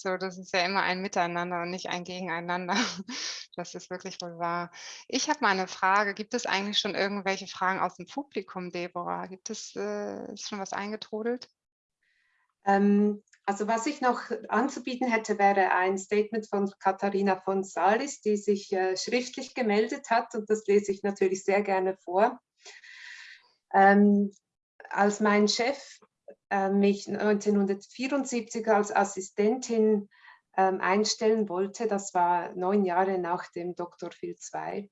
So, das ist ja immer ein Miteinander und nicht ein Gegeneinander. *laughs* Das ist wirklich wohl wahr. Ich habe mal eine Frage. Gibt es eigentlich schon irgendwelche Fragen aus dem Publikum, Deborah? Gibt es äh, ist schon was eingetrudelt? Ähm, also was ich noch anzubieten hätte, wäre ein Statement von Katharina von Salis, die sich äh, schriftlich gemeldet hat und das lese ich natürlich sehr gerne vor. Ähm, als mein Chef mich 1974 als Assistentin ähm, einstellen wollte. Das war neun Jahre nach dem Dr. Phil II.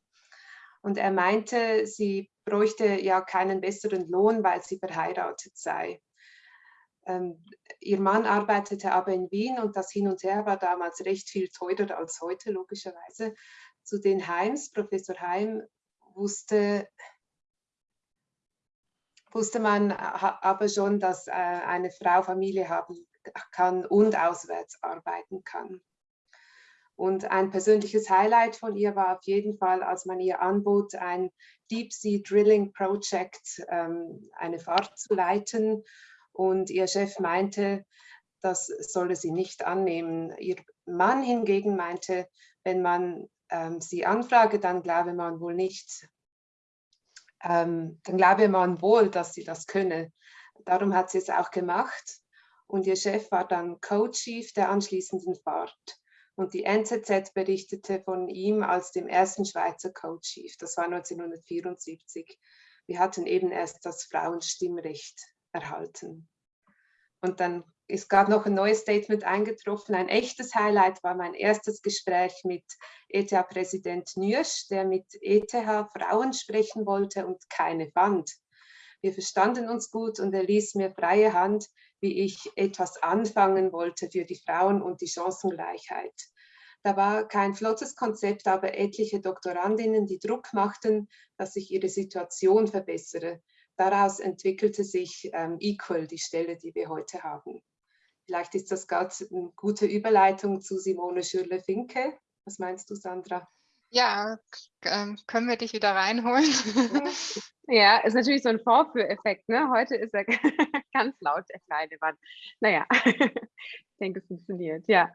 Und er meinte, sie bräuchte ja keinen besseren Lohn, weil sie verheiratet sei. Ähm, ihr Mann arbeitete aber in Wien und das Hin und Her war damals recht viel teurer als heute, logischerweise. Zu den Heims, Professor Heim wusste wusste man aber schon, dass äh, eine Frau Familie haben kann und auswärts arbeiten kann. Und ein persönliches Highlight von ihr war auf jeden Fall, als man ihr anbot, ein Deep Sea Drilling Project, ähm, eine Fahrt zu leiten. Und ihr Chef meinte, das solle sie nicht annehmen. Ihr Mann hingegen meinte, wenn man ähm, sie anfrage, dann glaube man wohl nicht, ähm, dann glaube man wohl, dass sie das könne. Darum hat sie es auch gemacht und ihr Chef war dann Co-Chief der anschließenden Fahrt. Und die NZZ berichtete von ihm als dem ersten Schweizer Co-Chief. Das war 1974. Wir hatten eben erst das Frauenstimmrecht erhalten. Und dann ist gerade noch ein neues Statement eingetroffen. Ein echtes Highlight war mein erstes Gespräch mit ETH-Präsident Nürsch, der mit ETH Frauen sprechen wollte und keine fand. Wir verstanden uns gut und er ließ mir freie Hand, wie ich etwas anfangen wollte für die Frauen und die Chancengleichheit. Da war kein flottes Konzept, aber etliche Doktorandinnen, die Druck machten, dass sich ihre Situation verbessere. Daraus entwickelte sich ähm, Equal, die Stelle, die wir heute haben. Vielleicht ist das gerade eine gute Überleitung zu Simone Schürle-Finke. Was meinst du, Sandra? Ja, ähm, können wir dich wieder reinholen? *laughs* ja, ist natürlich so ein Vorführeffekt. Ne? Heute ist er *laughs* ganz laut, der kleine Mann. Naja, *laughs* ich denke, es funktioniert. Ja.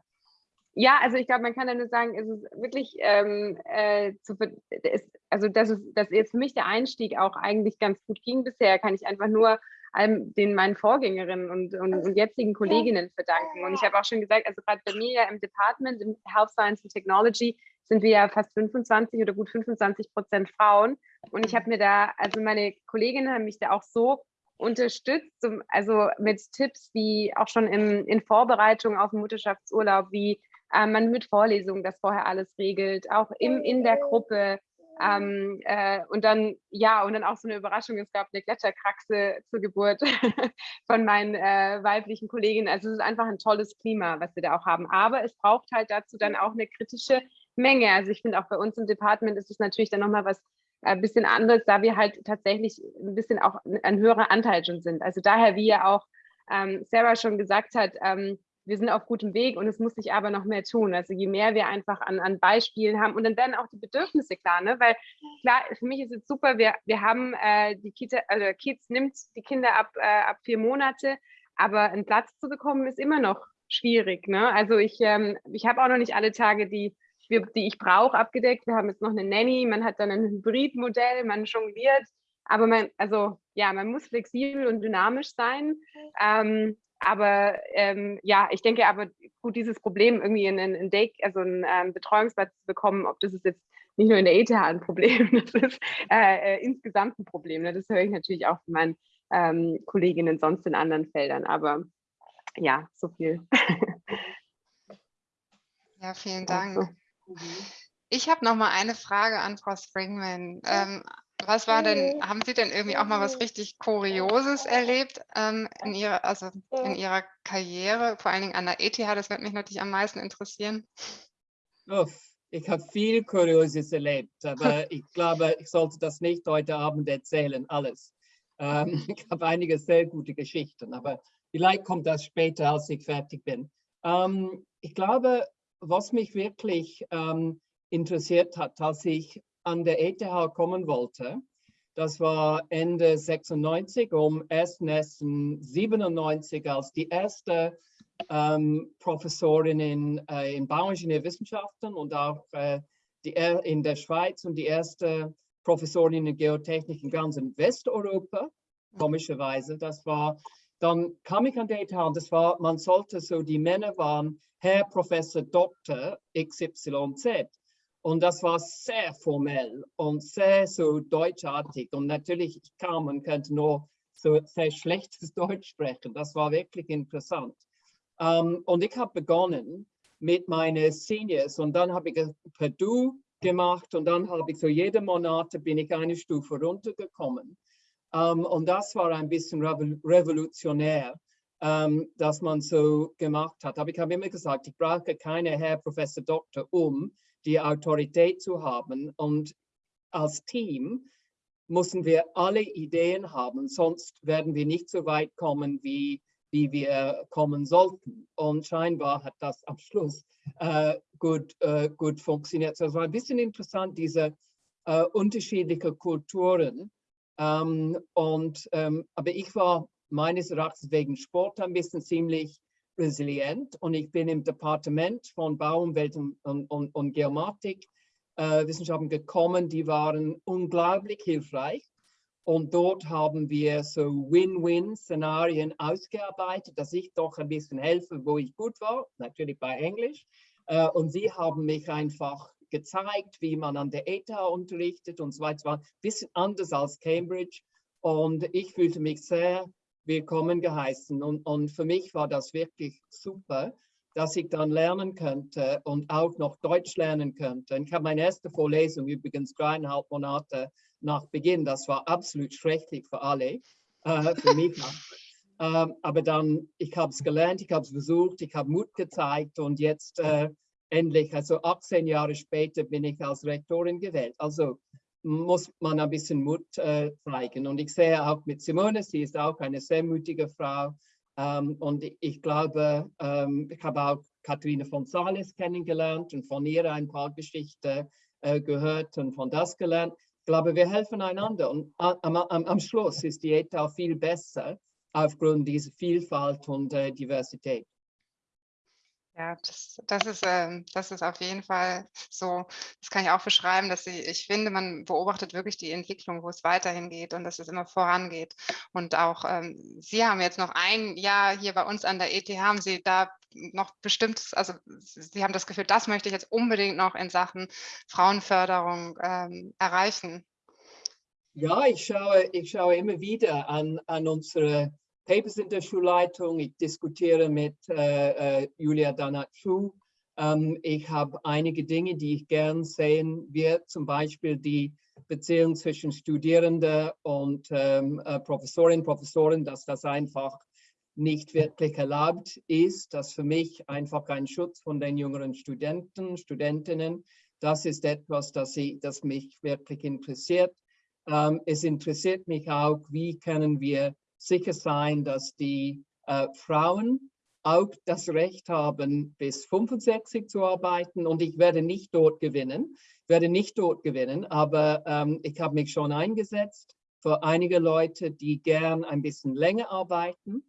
Ja, also ich glaube, man kann ja nur sagen, es ist wirklich, ähm, äh, zu, ist, also das ist, dass jetzt für mich der Einstieg auch eigentlich ganz gut ging bisher, kann ich einfach nur allem den meinen Vorgängerinnen und, und, und jetzigen Kolleginnen verdanken. Und ich habe auch schon gesagt, also gerade bei mir ja im Department, im Health Science and Technology, sind wir ja fast 25 oder gut 25 Prozent Frauen. Und ich habe mir da, also meine Kolleginnen haben mich da auch so unterstützt, also mit Tipps wie auch schon im, in Vorbereitung auf den Mutterschaftsurlaub, wie äh, man mit Vorlesungen das vorher alles regelt, auch im, in der Gruppe, ähm, äh, und dann, ja, und dann auch so eine Überraschung, es gab eine Gletscherkraxe zur Geburt *laughs* von meinen äh, weiblichen Kolleginnen. Also es ist einfach ein tolles Klima, was wir da auch haben. Aber es braucht halt dazu dann auch eine kritische Menge. Also ich finde auch bei uns im Department ist es natürlich dann nochmal was ein äh, bisschen anderes, da wir halt tatsächlich ein bisschen auch ein höherer Anteil schon sind. Also daher, wie ja auch ähm, Sarah schon gesagt hat, ähm, wir sind auf gutem Weg und es muss sich aber noch mehr tun. Also je mehr wir einfach an, an Beispielen haben und dann werden auch die Bedürfnisse klar, ne? weil klar, für mich ist es super, wir, wir haben äh, die Kita, also Kids nimmt die Kinder ab, äh, ab vier Monate, aber einen Platz zu bekommen ist immer noch schwierig. Ne? Also ich, ähm, ich habe auch noch nicht alle Tage, die, die ich brauche, abgedeckt. Wir haben jetzt noch eine Nanny, man hat dann ein Hybridmodell, man jongliert, aber man, also ja, man muss flexibel und dynamisch sein. Ähm, aber ähm, ja, ich denke aber gut, dieses Problem irgendwie in, in, in Day, also einen ähm, Betreuungsplatz zu bekommen, ob das ist jetzt nicht nur in der ETH ein Problem, *laughs* das ist äh, äh, insgesamt ein Problem. Ne? Das höre ich natürlich auch von meinen ähm, Kolleginnen sonst in anderen Feldern. Aber ja, so viel. *laughs* ja, vielen Dank. Ich habe noch mal eine Frage an Frau Springman. Ähm, was war denn, haben Sie denn irgendwie auch mal was richtig Kurioses erlebt ähm, in, ihrer, also in Ihrer Karriere, vor allen Dingen an der ETH? Das würde mich natürlich am meisten interessieren. Oh, ich habe viel Kurioses erlebt, aber *laughs* ich glaube, ich sollte das nicht heute Abend erzählen, alles. Ähm, *laughs* ich habe einige sehr gute Geschichten, aber vielleicht kommt das später, als ich fertig bin. Ähm, ich glaube, was mich wirklich ähm, interessiert hat, als ich an der ETH kommen wollte. Das war Ende 96, um 1.97 als die erste ähm, Professorin in, äh, in Bauingenieurwissenschaften und auch äh, die, in der Schweiz und die erste Professorin in Geotechnik in ganz Westeuropa, komischerweise. Das war, dann kam ich an die ETH und das war, man sollte so, die Männer waren Herr Professor Dr. XYZ. Und das war sehr formell und sehr so deutschartig. Und natürlich, ich kam und könnte nur so sehr schlechtes *laughs* Deutsch sprechen. Das war wirklich interessant. Um, ähm, und ich habe begonnen mit meinen Seniors und dann habe ich per Du gemacht und dann habe ich so jede Monate bin ich eine Stufe runtergekommen. Um, ähm, und das war ein bisschen revolutionär, um, ähm, dass man so gemacht hat. Aber ich habe immer gesagt, ich brauche keine Herr Professor Doktor um, die Autorität zu haben. Und als Team müssen wir alle Ideen haben, sonst werden wir nicht so weit kommen, wie, wie wir kommen sollten. Und scheinbar hat das am Schluss äh, gut, äh, gut funktioniert. So, es war ein bisschen interessant, diese äh, unterschiedlichen Kulturen. Ähm, und, ähm, aber ich war meines Erachtens wegen Sport ein bisschen ziemlich resilient und ich bin im Departement von Bauumwelt und, und, und, und Geomatik äh, Wissenschaften gekommen, die waren unglaublich hilfreich. Und dort haben wir so Win-Win-Szenarien ausgearbeitet, dass ich doch ein bisschen helfe, wo ich gut war, natürlich bei Englisch. Äh, und sie haben mich einfach gezeigt, wie man an der ETH unterrichtet und so weiter. Ein bisschen anders als Cambridge. Und ich fühlte mich sehr willkommen geheißen. Und, und für mich war das wirklich super, dass ich dann lernen könnte und auch noch Deutsch lernen könnte. Ich habe meine erste Vorlesung übrigens dreieinhalb Monate nach Beginn. Das war absolut schrecklich für alle, äh, für mich *laughs* Ähm, aber dann, ich habe es gelernt, ich habe es versucht, ich habe Mut gezeigt und jetzt äh, endlich, also 18 Jahre später, bin ich als Rektorin gewählt. Also muss man ein bisschen Mut äh, zeigen. Und ich sehe auch mit Simone, sie ist auch eine sehr mutige Frau. Ähm, und ich glaube, ähm, ich habe auch Katharina von Sales kennengelernt und von ihr ein paar Geschichten äh, gehört und von das gelernt. Ich glaube, wir helfen einander und am, am, am Schluss ist die ETA viel besser aufgrund dieser Vielfalt und äh, Diversität. Ja, das, das, ist, äh, das ist auf jeden Fall so. Das kann ich auch beschreiben, dass ich, ich finde, man beobachtet wirklich die Entwicklung, wo es weiterhin geht und dass es immer vorangeht. Und auch ähm, Sie haben jetzt noch ein Jahr hier bei uns an der ETH, haben Sie da noch bestimmtes, also Sie haben das Gefühl, das möchte ich jetzt unbedingt noch in Sachen Frauenförderung ähm, erreichen. Ja, ich schaue, ich schaue immer wieder an, an unsere Papers in der Schulleitung. Ich diskutiere mit äh, äh Julia Danat-Schuh. Ähm, ich habe einige Dinge, die ich gern sehen will, zum Beispiel die Beziehung zwischen Studierenden und ähm, äh, Professorinnen Professoren, dass das einfach nicht wirklich erlaubt ist. Das für mich einfach ein Schutz von den jüngeren Studenten, Studentinnen. Das ist etwas, das, ich, das mich wirklich interessiert. Ähm, es interessiert mich auch, wie können wir sicher sein, dass die äh, Frauen auch das Recht haben, bis 65 zu arbeiten. Und ich werde nicht dort gewinnen, werde nicht dort gewinnen, aber ähm, ich habe mich schon eingesetzt für einige Leute, die gern ein bisschen länger arbeiten.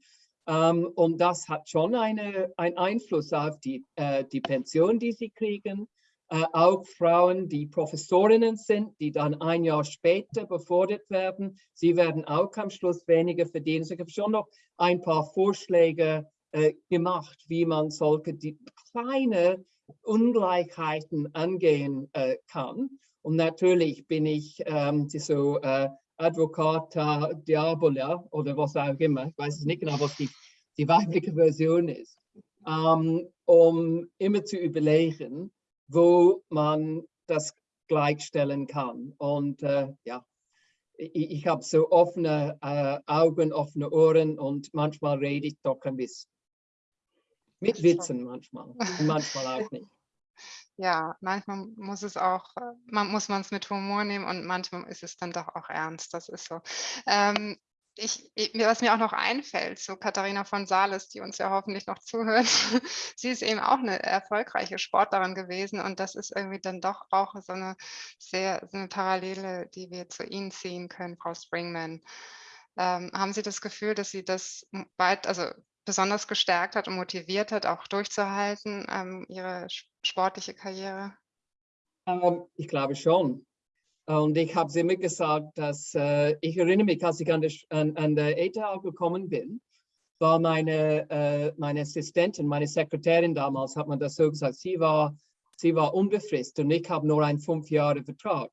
Ähm, und das hat schon eine, einen Einfluss auf die, äh, die Pension, die sie kriegen äh, auch Frauen, die Professorinnen sind, die dann ein Jahr später befördert werden. Sie werden auch am Schluss weniger verdienen. Ich habe schon noch ein paar Vorschläge äh, gemacht, wie man solche die kleine Ungleichheiten angehen äh, kann. Und natürlich bin ich ähm, so äh, Advocata Diabola oder was auch immer. Ich weiß es nicht genau, was die, die weibliche Version ist. Ähm, um immer zu überlegen, wo man das gleichstellen kann. Und äh, ja, ich, ich habe so offene äh, Augen, offene Ohren und manchmal rede ich doch ein bisschen. Mit Witzen manchmal und manchmal auch nicht. *laughs* Ja, manchmal muss es auch, äh, man muss man es mit Humor nehmen und manchmal ist es dann doch auch ernst. Das ist so. Ähm, ich, was mir auch noch einfällt, so Katharina von Sales, die uns ja hoffentlich noch zuhört, *laughs* sie ist eben auch eine erfolgreiche Sportlerin gewesen und das ist irgendwie dann doch auch so eine sehr so eine Parallele, die wir zu Ihnen ziehen können, Frau Springman. Ähm, haben Sie das Gefühl, dass Sie das weit, also besonders gestärkt hat und motiviert hat, auch durchzuhalten, ähm, Ihre sportliche Karriere? Ähm, ich glaube schon. Und ich habe sie mir gesagt, dass äh, ich erinnere mich, als ich an der, an, an der ETA gekommen bin, war meine, äh, meine Assistentin, meine Sekretärin damals, hat man das so gesagt, sie war, sie war unbefristet und ich habe nur einen fünf Jahre Vertrag.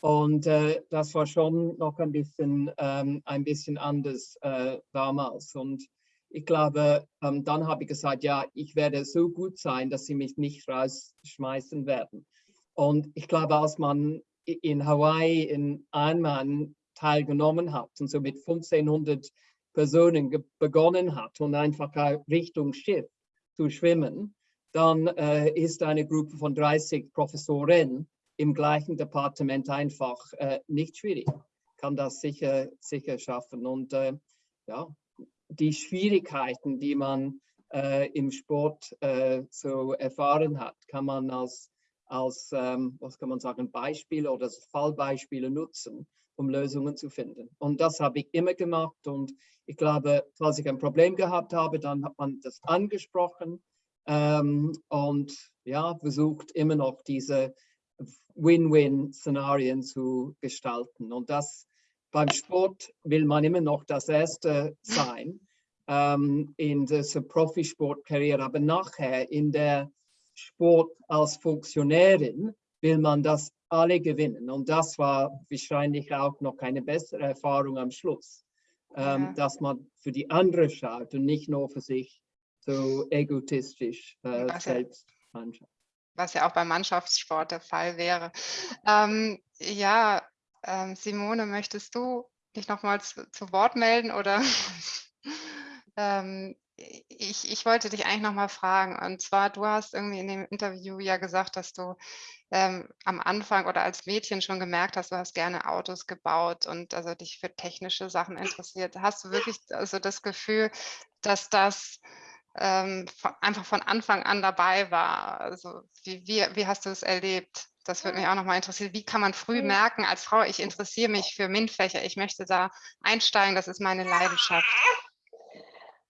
Und äh, das war schon noch ein bisschen, ähm, ein bisschen anders äh, damals. Und ich glaube, ähm, dann habe ich gesagt, ja, ich werde so gut sein, dass sie mich nicht rausschmeißen werden. Und ich glaube, als man in Hawaii in Einmann teilgenommen hat und so mit 1500 Personen begonnen hat und einfach Richtung Schiff zu schwimmen, dann äh, ist eine Gruppe von 30 Professoren im gleichen Departement einfach äh, nicht schwierig. Kann das sicher, sicher schaffen. Und äh, ja, die Schwierigkeiten, die man äh, im Sport äh, so erfahren hat, kann man als als, ähm, was kann man sagen, Beispiele oder Fallbeispiele nutzen, um Lösungen zu finden. Und das habe ich immer gemacht und ich glaube, falls ich ein Problem gehabt habe, dann hat man das angesprochen ähm, und ja, versucht immer noch diese Win-Win-Szenarien zu gestalten. Und das beim Sport will man immer noch das Erste sein ähm, in der Profisportkarriere, aber nachher in der Sport als Funktionärin will man das alle gewinnen. Und das war wahrscheinlich auch noch keine bessere Erfahrung am Schluss, ähm, ja. dass man für die andere schaut und nicht nur für sich so egotistisch äh, selbst anschaut. Was ja auch beim Mannschaftssport der Fall wäre. Ähm, ja, ähm, Simone, möchtest du dich nochmals zu, zu Wort melden oder? *laughs* ich, ich wollte dich eigentlich noch mal fragen. Und zwar, du hast irgendwie in dem Interview ja gesagt, dass du ähm, am Anfang oder als Mädchen schon gemerkt hast, du hast gerne Autos gebaut und also dich für technische Sachen interessiert. Hast du wirklich also das Gefühl, dass das ähm, von, einfach von Anfang an dabei war? Also wie, wie, wie hast du es erlebt, das würde mich auch nochmal interessieren. Wie kann man früh merken als Frau, ich interessiere mich für MINT-Fächer, ich möchte da einsteigen, das ist meine Leidenschaft?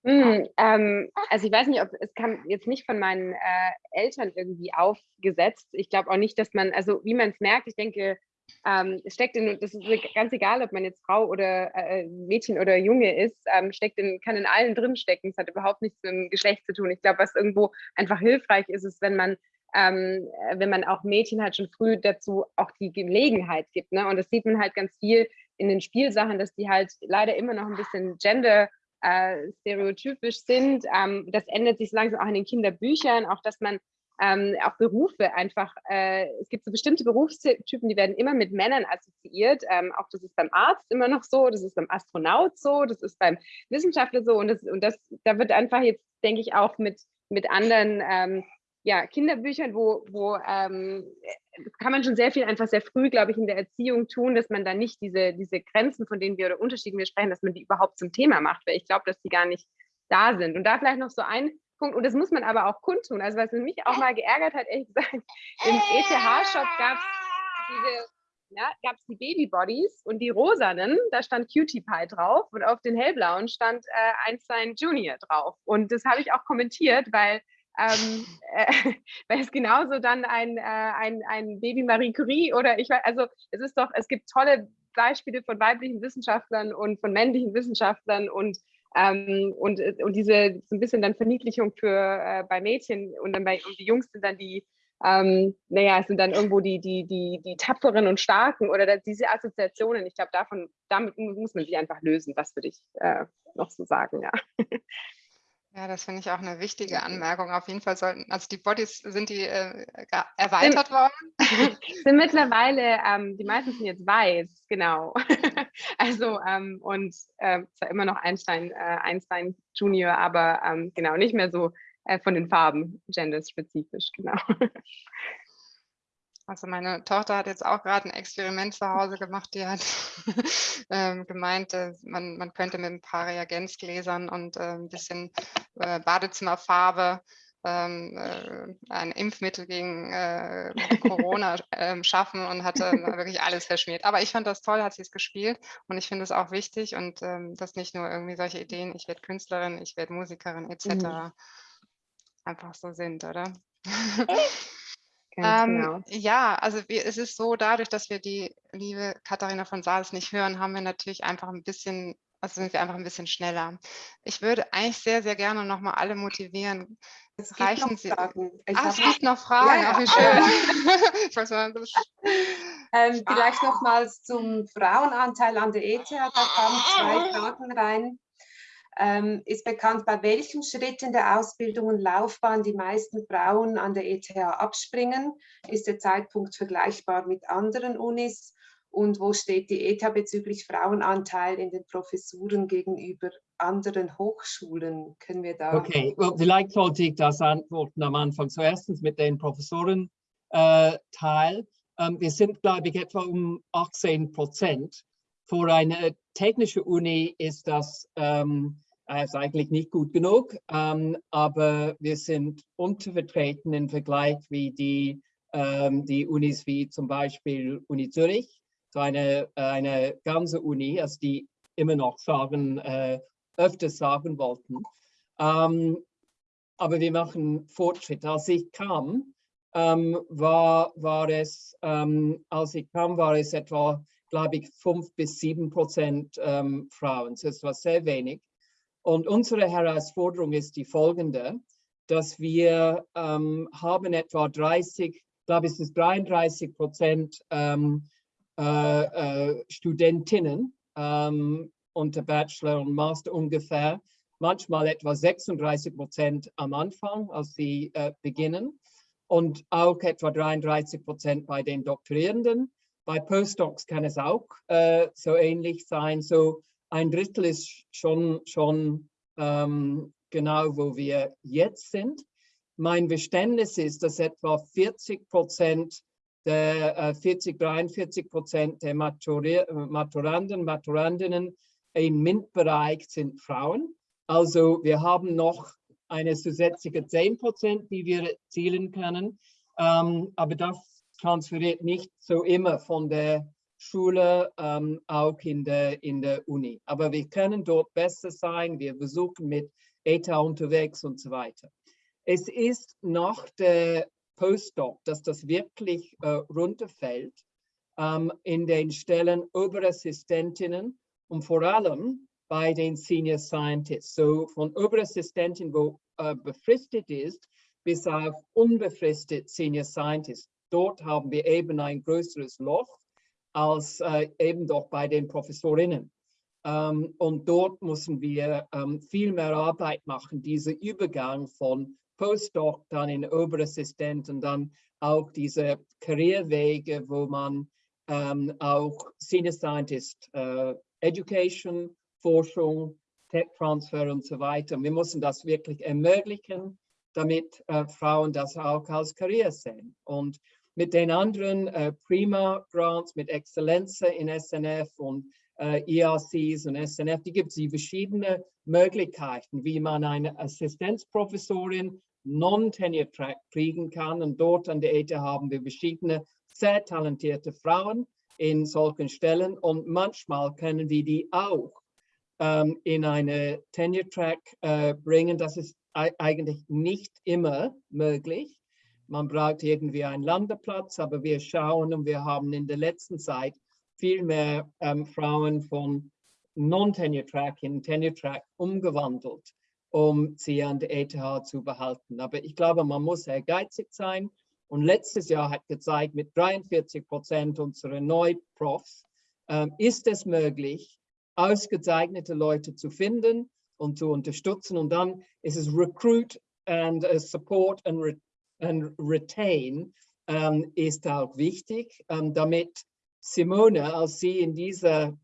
Hm, ähm, also ich weiß nicht, ob es kam jetzt nicht von meinen äh, Eltern irgendwie aufgesetzt. Ich glaube auch nicht, dass man, also wie man es merkt, ich denke, ähm, es steckt in, das ist ganz egal, ob man jetzt Frau oder äh, Mädchen oder Junge ist, ähm, steckt in, kann in allen drin stecken. Es hat überhaupt nichts mit dem Geschlecht zu tun. Ich glaube, was irgendwo einfach hilfreich ist, ist, wenn man ähm, wenn man auch Mädchen halt schon früh dazu auch die Gelegenheit gibt. Ne? Und das sieht man halt ganz viel in den Spielsachen, dass die halt leider immer noch ein bisschen gender äh, stereotypisch sind. Ähm, das ändert sich so langsam auch in den Kinderbüchern, auch dass man ähm, auch Berufe einfach, äh, es gibt so bestimmte Berufstypen, die werden immer mit Männern assoziiert. Ähm, auch das ist beim Arzt immer noch so, das ist beim Astronaut so, das ist beim Wissenschaftler so und das, und das da wird einfach jetzt, denke ich, auch mit, mit anderen ähm, ja, Kinderbüchern, wo, wo ähm, kann man schon sehr viel einfach sehr früh, glaube ich, in der Erziehung tun, dass man da nicht diese, diese Grenzen, von denen wir oder Unterschieden wir sprechen, dass man die überhaupt zum Thema macht, weil ich glaube, dass die gar nicht da sind. Und da vielleicht noch so ein Punkt, und das muss man aber auch kundtun. Also was mich auch mal geärgert hat, ehrlich gesagt, im ETH-Shop gab es diese ja, gab es die Babybodies und die rosanen, da stand Cutie Pie drauf und auf den hellblauen stand äh, Einstein Junior drauf. Und das habe ich auch kommentiert, weil, ähm, äh, *laughs* weil es genauso dann ein, äh, ein, ein Baby Marie Curie oder ich weiß, also es ist doch, es gibt tolle Beispiele von weiblichen Wissenschaftlern und von männlichen Wissenschaftlern und ähm, und, äh, und diese so ein bisschen dann Verniedlichung für äh, bei Mädchen und dann bei und die Jungs sind dann die, ähm, naja, es sind dann irgendwo die, die, die, die tapferen und starken oder das, diese Assoziationen. Ich glaube, davon, damit muss man sich einfach lösen. Das würde ich äh, noch so sagen, ja. *laughs* Ja, das finde ich auch eine wichtige Anmerkung. Auf jeden Fall sollten, also die Bodies, sind die äh, erweitert worden? *laughs* Sind mittlerweile, ähm, die meisten sind jetzt weiß, genau. *laughs* also, ähm, und äh, zwar immer noch Einstein, äh, Einstein Junior, aber ähm, genau, nicht mehr so äh, von den Farben genderspezifisch, genau. *laughs* Also meine Tochter hat jetzt auch gerade ein Experiment zu Hause gemacht, die hat *laughs* ähm, gemeint, äh, man, man könnte mit ein paar Reagenzgläsern und äh, ein bisschen äh, Badezimmerfarbe ähm, äh, ein Impfmittel gegen äh, Corona *laughs* ähm, schaffen und hatte wirklich alles verschmiert. Aber ich fand das toll, hat sie es gespielt und ich finde es auch wichtig und ähm, dass nicht nur irgendwie solche Ideen, ich werde Künstlerin, ich werde Musikerin etc. Mhm. einfach so sind, oder? Ähm, genau. Ja, also wir, es ist so, dadurch, dass wir die liebe Katharina von Saals nicht hören, haben wir natürlich einfach ein bisschen, also sind wir einfach ein bisschen schneller. Ich würde eigentlich sehr, sehr gerne nochmal alle motivieren. Es reichen Sie. Fragen. Ach, es gibt noch Fragen, ja, ja. wie schön. *laughs* ich weiß mal, das ähm, vielleicht nochmals zum Frauenanteil an der ETH, da kamen zwei Fragen rein ähm, ist bekannt, bei welchen Schritten der Ausbildung und Laufbahn die meisten Frauen an der ETH abspringen? Ist der Zeitpunkt vergleichbar mit anderen Unis? Und wo steht die ETH bezüglich Frauenanteil in den Professuren gegenüber anderen Hochschulen? Können wir da... Okay, well, vielleicht sollte ich das antworten am Anfang. Zuerst mit den Professorenteil. Äh, ähm, wir sind, glaube ich, etwa um 18 Prozent. Für eine technische Uni ist das ähm, äh, ist eigentlich nicht gut genug, ähm, aber wir sind untervertreten im Vergleich wie die, ähm, die Unis wie zum Beispiel Uni Zürich, so eine, eine ganze Uni, also die immer noch sagen, äh, öfters sagen wollten. Ähm, aber wir machen Fortschritt. Als ich kam, ähm, war, war es, ähm, als ich kam, war es etwa, glaube ich, fünf bis sieben Prozent ähm, Frauen. Das war sehr wenig. Und unsere Herausforderung ist die folgende, dass wir ähm, haben etwa 30, ich glaube es ist 33 Prozent ähm, äh, äh, Studentinnen ähm, unter Bachelor und Master ungefähr, manchmal etwa 36 Prozent am Anfang, als sie äh, beginnen und auch etwa 33 Prozent bei den Doktorierenden. Bei Postdocs kann es auch äh, so ähnlich sein. So ein Drittel ist schon, schon ähm, genau, wo wir jetzt sind. Mein Verständnis ist, dass etwa 40 Prozent der äh, 40, 43 Prozent der Maturi Maturanden, Maturandinnen im MINT-Bereich sind Frauen. Also wir haben noch eine zusätzliche 10 Prozent, die wir erzielen können. Ähm, aber das transferiert nicht so immer von der Schule ähm, auch in der, in der Uni. Aber wir können dort besser sein, wir besuchen mit ETA unterwegs und so weiter. Es ist nach der Postdoc, dass das wirklich äh, runterfällt ähm, in den Stellen Oberassistentinnen und vor allem bei den Senior Scientists. So von Oberassistentin, wo äh, befristet ist, bis auf unbefristet Senior Scientist. Dort haben wir eben ein größeres Loch als äh, eben doch bei den Professorinnen. Ähm, und dort müssen wir ähm, viel mehr Arbeit machen, dieser Übergang von Postdoc, dann in Oberassistent und dann auch diese Karrierewege, wo man ähm, auch Senior Scientist äh, Education, Forschung, Tech Transfer und so weiter. Wir müssen das wirklich ermöglichen, damit äh, Frauen das auch als Karriere sehen. Und mit den anderen äh, Prima Grants, mit Exzellenz in SNF und äh, ERCs und SNF, die gibt es verschiedene Möglichkeiten, wie man eine Assistenzprofessorin Non-Tenure Track kriegen kann. Und dort an der ETH haben wir verschiedene sehr talentierte Frauen in solchen Stellen und manchmal können wir die auch ähm, in eine Tenure Track äh, bringen. Das ist eigentlich nicht immer möglich. Man braucht irgendwie einen Landeplatz, aber wir schauen und wir haben in der letzten Zeit viel mehr ähm, Frauen von Non-Tenure Track in Tenure Track umgewandelt, um sie an der ETH zu behalten. Aber ich glaube, man muss ehrgeizig sein. Und letztes Jahr hat gezeigt, mit 43 Prozent unserer Neuprofs ähm, ist es möglich, ausgezeichnete Leute zu finden und zu unterstützen. Und dann ist es Recruit and uh, Support and Retain ähm, ist auch wichtig, ähm, damit Simone, als sie in dieser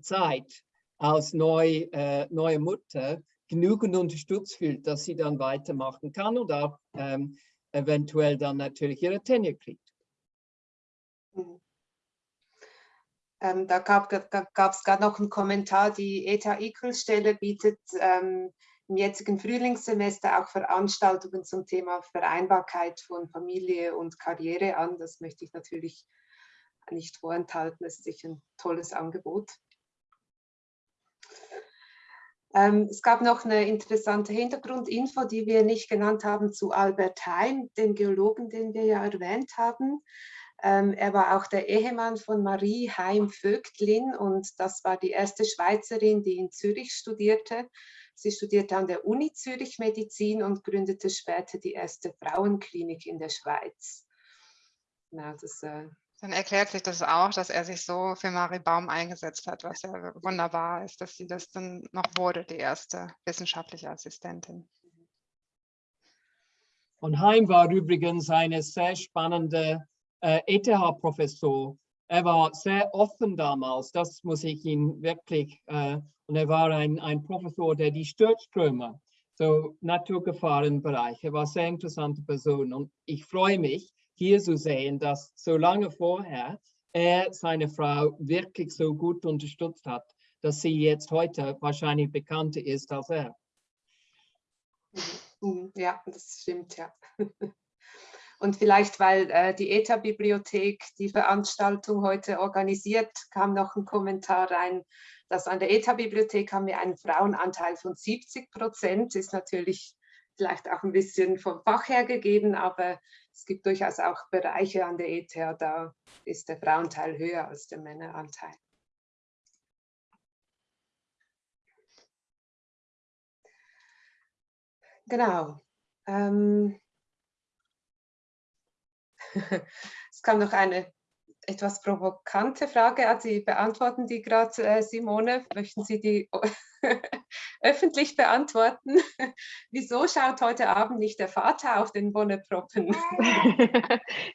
Zeit als neu, äh, neue Mutter genügend unterstützt fühlt, dass sie dann weitermachen kann und auch ähm, eventuell dann natürlich ihre Tenure kriegt. Mhm. Ähm, da gab es gerade noch einen Kommentar, die ETA-Equal-Stelle bietet ähm, im jetzigen Frühlingssemester auch Veranstaltungen zum Thema Vereinbarkeit von Familie und Karriere an. Das möchte ich natürlich nicht vorenthalten. Das ist sicher ein tolles Angebot. Ähm, es gab noch eine interessante Hintergrundinfo, die wir nicht genannt haben, zu Albert Heim, dem Geologen, den wir ja erwähnt haben. Ähm, er war auch der Ehemann von Marie Heim-Vögtlin und das war die erste Schweizerin, die in Zürich studierte. Sie studierte an der Uni Zürich Medizin und gründete später die erste Frauenklinik in der Schweiz. Ja, das, äh Dann erklärt sich das auch, dass er sich so für Marie Baum eingesetzt hat, was ja wunderbar ist, dass sie das dann noch wurde, die erste wissenschaftliche Assistentin. Und Heim war übrigens eine sehr spannende äh, ETH-Professor. Er war sehr offen damals, das muss ich ihn wirklich, äh, und er war ein, ein Professor, der die Stürzströme, so Naturgefahrenbereich, er war eine sehr interessante Person und ich freue mich, hier zu sehen, dass so lange vorher er seine Frau wirklich so gut unterstützt hat, dass sie jetzt heute wahrscheinlich bekannter ist als er. Mhm. Ja, das stimmt, ja. *laughs* Und vielleicht, weil äh, die ETA-Bibliothek die Veranstaltung heute organisiert, kam noch ein Kommentar rein, dass an der ETA-Bibliothek haben wir einen Frauenanteil von 70 Prozent, ist natürlich vielleicht auch ein bisschen vom Fach her gegeben, aber es gibt durchaus auch Bereiche an der ETH, da ist der Frauenteil höher als der Männeranteil. Genau. Ähm, *laughs* es kam noch eine etwas provokante Frage, Sie beantworten die gerade, äh, Simone. Möchten Sie die *laughs* öffentlich beantworten? *laughs* Wieso schaut heute Abend nicht der Vater auf den Bonneproppen?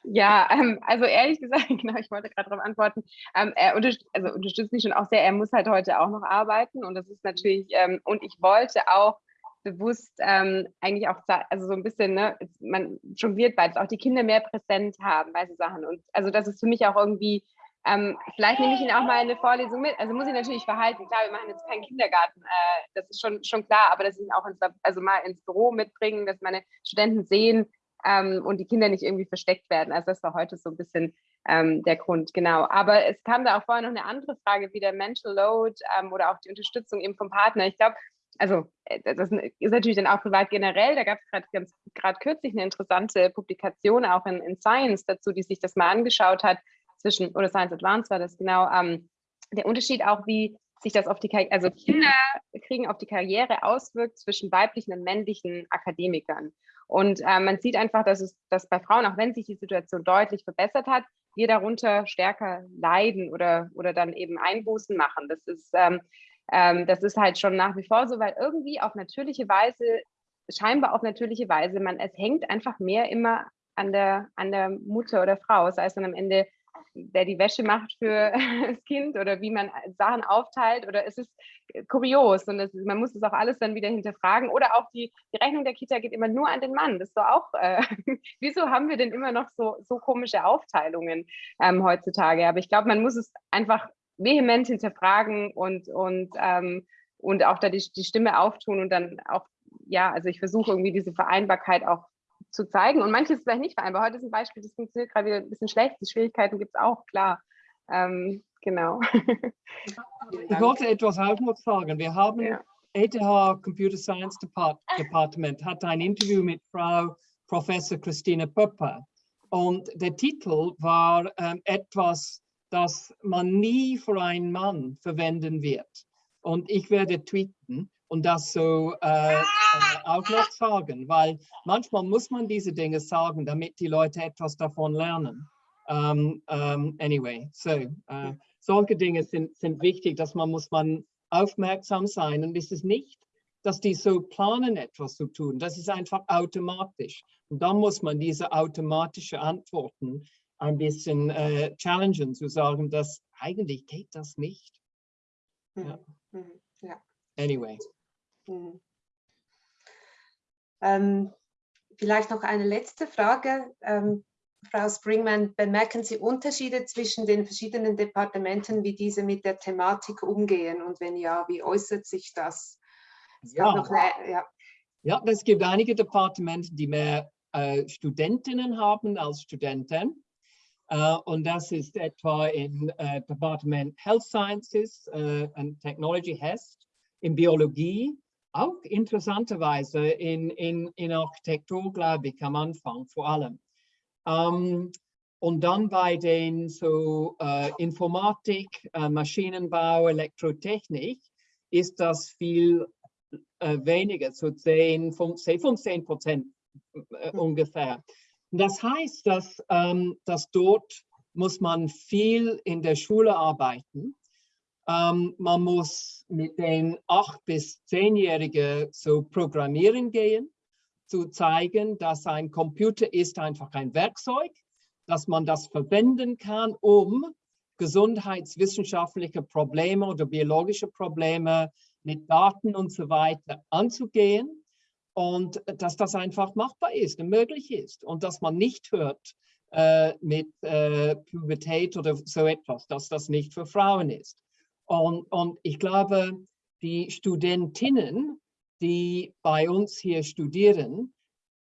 ja, ähm, also ehrlich gesagt, genau, ich wollte gerade darauf antworten, ähm, er unterst also unterstützt mich schon auch sehr, er muss halt heute auch noch arbeiten und das ist natürlich, ähm, und ich wollte auch bewusst ähm, eigentlich auch, also so ein bisschen, ne, man jongliert beides, auch die Kinder mehr präsent haben bei so Sachen. Und also das ist für mich auch irgendwie, ähm, vielleicht nehme ich ihn auch mal in eine Vorlesung mit. Also muss ich natürlich verhalten. Klar, wir machen jetzt keinen Kindergarten, äh, das ist schon, schon klar, aber dass ich ihn auch ins, also mal ins Büro mitbringen, dass meine Studenten sehen, ähm, und die Kinder nicht irgendwie versteckt werden. Also das war heute so ein bisschen ähm, der Grund, genau. Aber es kam da auch vorher noch eine andere Frage, wie der Mental Load ähm, oder auch die Unterstützung eben vom Partner. Ich glaube, also äh, das ist natürlich dann auch privat generell. Da gab es gerade kürzlich eine interessante Publikation auch in, in, Science dazu, die sich das mal angeschaut hat zwischen, oder Science Advanced war das genau, ähm, der Unterschied auch, wie sich das auf die Karriere, also Kinder kriegen auf die Karriere auswirkt zwischen weiblichen und männlichen Akademikern. Und äh, man sieht einfach, dass es, dass bei Frauen, auch wenn sich die Situation deutlich verbessert hat, wir darunter stärker leiden oder, oder dann eben Einbußen machen. Das ist, ähm, ähm, das ist halt schon nach wie vor so, weil irgendwie auf natürliche Weise, scheinbar auf natürliche Weise, man, es hängt einfach mehr immer an der, an der Mutter oder Frau, sei es dann am Ende der die Wäsche macht für *laughs* das Kind oder wie man Sachen aufteilt oder es ist kurios und das, man muss es auch alles dann wieder hinterfragen oder auch die, die Rechnung der Kita geht immer nur an den Mann. Das ist doch auch, äh, *laughs* wieso haben wir denn immer noch so, so komische Aufteilungen ähm, heutzutage? Aber ich glaube, man muss es einfach vehement hinterfragen und, und, ähm, und auch da die, die Stimme auftun und dann auch, ja, also ich versuche irgendwie diese Vereinbarkeit auch zu zeigen. Und manches ist vielleicht nicht vereinbar. Heute ist ein Beispiel, das funktioniert gerade wieder ein bisschen schlecht. Die Schwierigkeiten gibt es auch, klar. Ähm, genau. ich wollte etwas auch noch sagen. Wir haben ja. ETH Computer Science Depart Department hat ein Interview mit Frau Professor Christine Pöpper. Und der Titel war ähm, etwas, das man nie für einen Mann verwenden wird. Und ich werde tweeten und das so äh, äh, auch noch sagen, weil manchmal muss man diese Dinge sagen, damit die Leute etwas davon lernen. Um, um, anyway, so, uh, solche Dinge sind, sind wichtig, dass man muss man aufmerksam sein und es ist nicht, dass die so planen, etwas zu tun. Das ist einfach automatisch. Und dann muss man diese automatische Antworten ein bisschen äh, challengen, zu sagen, dass eigentlich geht das nicht. Ja. Mhm. ja. Anyway. Mhm. Ähm, vielleicht noch eine letzte Frage. Ähm, Frau Springman, bemerken Sie Unterschiede zwischen den verschiedenen Departementen, wie diese mit der Thematik umgehen? Und wenn ja, wie äußert sich das? Ja. Eine, ja. ja, es gibt einige Departemente, die mehr äh, Studentinnen haben als Studenten. Uh, und das ist etwa im uh, Department Health Sciences uh, and Technology HEST, in Biologie auch interessanterweise in, in, in Architektur, glaube ich, am Anfang vor allem. Ähm, und dann bei den so äh, Informatik, äh, Maschinenbau, Elektrotechnik ist das viel äh, weniger, so 10, 15, 15 Prozent äh, hm. ungefähr. Das heißt, dass, ähm, dass dort muss man viel in der Schule arbeiten. Ähm, man muss mit den acht bis zehnjährigen so programmieren gehen, zu zeigen, dass ein Computer ist einfach ein Werkzeug, dass man das verwenden kann, um gesundheitswissenschaftliche Probleme oder biologische Probleme mit Daten und so weiter anzugehen und dass das einfach machbar ist und möglich ist und dass man nicht hört äh, mit äh, Pubertät oder so etwas, dass das nicht für Frauen ist. Und, und ich glaube, die Studentinnen, die bei uns hier studieren,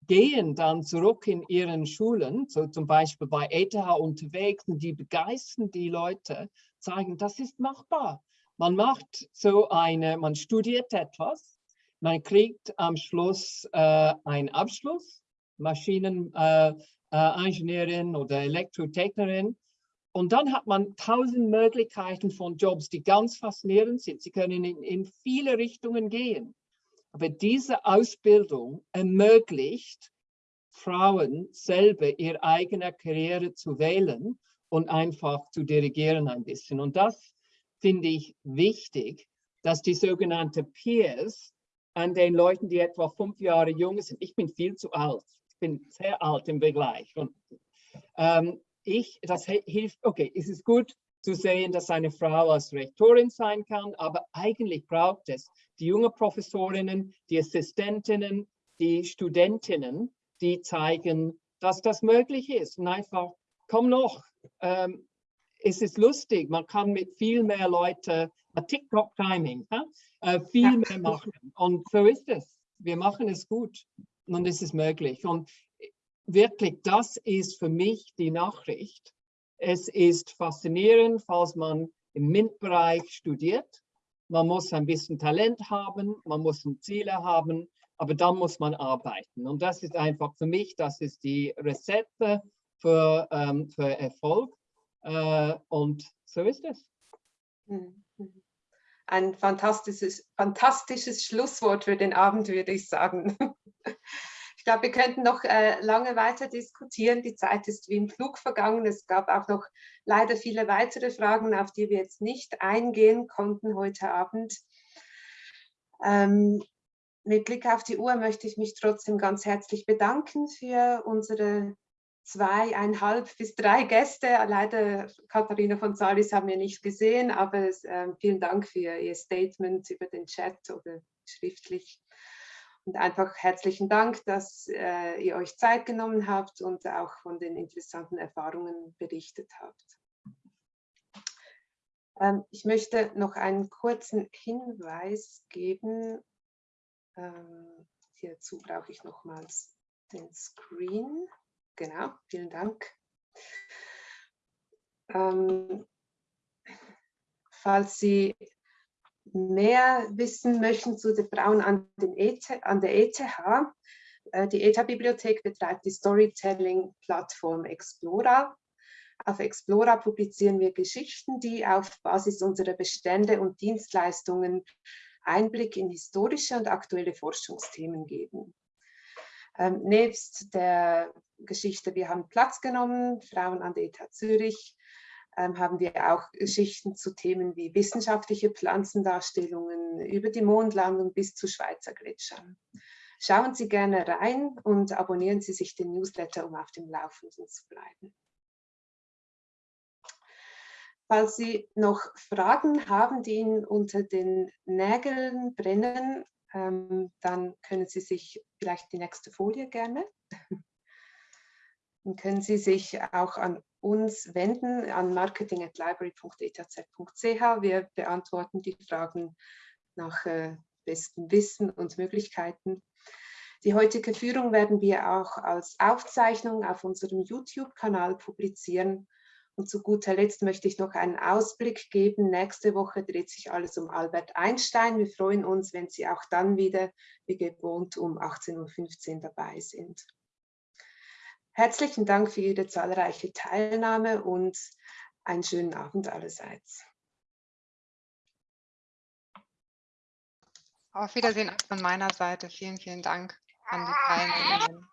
gehen dann zurück in ihren Schulen, so zum Beispiel bei ETH unterwegs, und die begeistern die Leute, sagen, das ist machbar. Man macht so eine, man studiert etwas, man kriegt am Schluss äh, einen Abschluss, Maschineningenieurin äh, äh, oder Elektrotechnikerin und dann hat man tausend Möglichkeiten von Jobs, die ganz faszinierend sind. Sie können in, in viele Richtungen gehen. Aber diese Ausbildung ermöglicht Frauen selber ihre eigene Karriere zu wählen und einfach zu dirigieren ein bisschen. Und das finde ich wichtig, dass die sogenannten Peers an den Leuten, die etwa fünf Jahre jung sind, ich bin viel zu alt, ich bin sehr alt im Vergleich, und, ähm, ich, das hilft, okay, es ist gut zu sehen, dass eine Frau als Rektorin sein kann, aber eigentlich braucht es die jungen Professorinnen, die Assistentinnen, die Studentinnen, die zeigen, dass das möglich ist. Und einfach, komm noch, ähm, es ist lustig, man kann mit viel mehr Leuten, TikTok-Timing, äh, viel ja. mehr machen. Und so ist es. Wir machen es gut und es ist möglich. Und wirklich, das ist für mich die Nachricht. Es ist faszinierend, falls man im MINT-Bereich studiert. Man muss ein bisschen Talent haben, man muss Ziele haben, aber dann muss man arbeiten. Und das ist einfach für mich, das ist die Rezepte für, ähm, für Erfolg. Äh, und so ist es. Mhm. Ein fantastisches, fantastisches Schlusswort für den Abend, würde ich sagen. *laughs* Ich glaube, wir könnten noch äh, lange weiter diskutieren. Die Zeit ist wie im Flug vergangen. Es gab auch noch leider viele weitere Fragen, auf die wir jetzt nicht eingehen konnten heute Abend. Ähm, mit Blick auf die Uhr möchte ich mich trotzdem ganz herzlich bedanken für unsere zweieinhalb bis drei Gäste. Leider Katharina von Salis haben wir nicht gesehen, aber äh, vielen Dank für Ihr Statement über den Chat oder schriftlich. Und einfach herzlichen Dank, dass äh, ihr euch Zeit genommen habt und auch von den interessanten Erfahrungen berichtet habt. Ähm, ich möchte noch einen kurzen Hinweis geben. Ähm, hierzu brauche ich nochmals den Screen. Genau, vielen Dank. Ähm, falls Sie mehr wissen möchten zu den Frauen an, ETH, an der ETH, äh, die ETH-Bibliothek betreibt die Storytelling-Plattform Explora. Auf Explora publizieren wir Geschichten, die auf Basis unserer Bestände und Dienstleistungen Einblick in historische und aktuelle Forschungsthemen geben. Ähm, nebst der Geschichte Wir haben Platz genommen, Frauen an der ETH Zürich, ähm, haben wir auch Geschichten zu Themen wie wissenschaftliche Pflanzendarstellungen über die Mondlandung bis zu Schweizer Gletschern. Schauen Sie gerne rein und abonnieren Sie sich den Newsletter, um auf dem Laufenden zu bleiben. Falls Sie noch Fragen haben, die Ihnen unter den Nägeln brennen, ähm, dann können Sie sich vielleicht die nächste Folie gerne. Dann können Sie sich auch an uns wenden, an marketing.library.etz.ch. Wir beantworten die Fragen nach äh, bestem Wissen und Möglichkeiten. Die heutige Führung werden wir auch als Aufzeichnung auf unserem YouTube-Kanal publizieren und zu guter Letzt möchte ich noch einen Ausblick geben. Nächste Woche dreht sich alles um Albert Einstein. Wir freuen uns, wenn Sie auch dann wieder, wie gewohnt, um 18.15 Uhr dabei sind. Herzlichen Dank für Ihre zahlreiche Teilnahme und einen schönen Abend allerseits. Auf Wiedersehen von meiner Seite. Vielen, vielen Dank an die Teilnehmenden.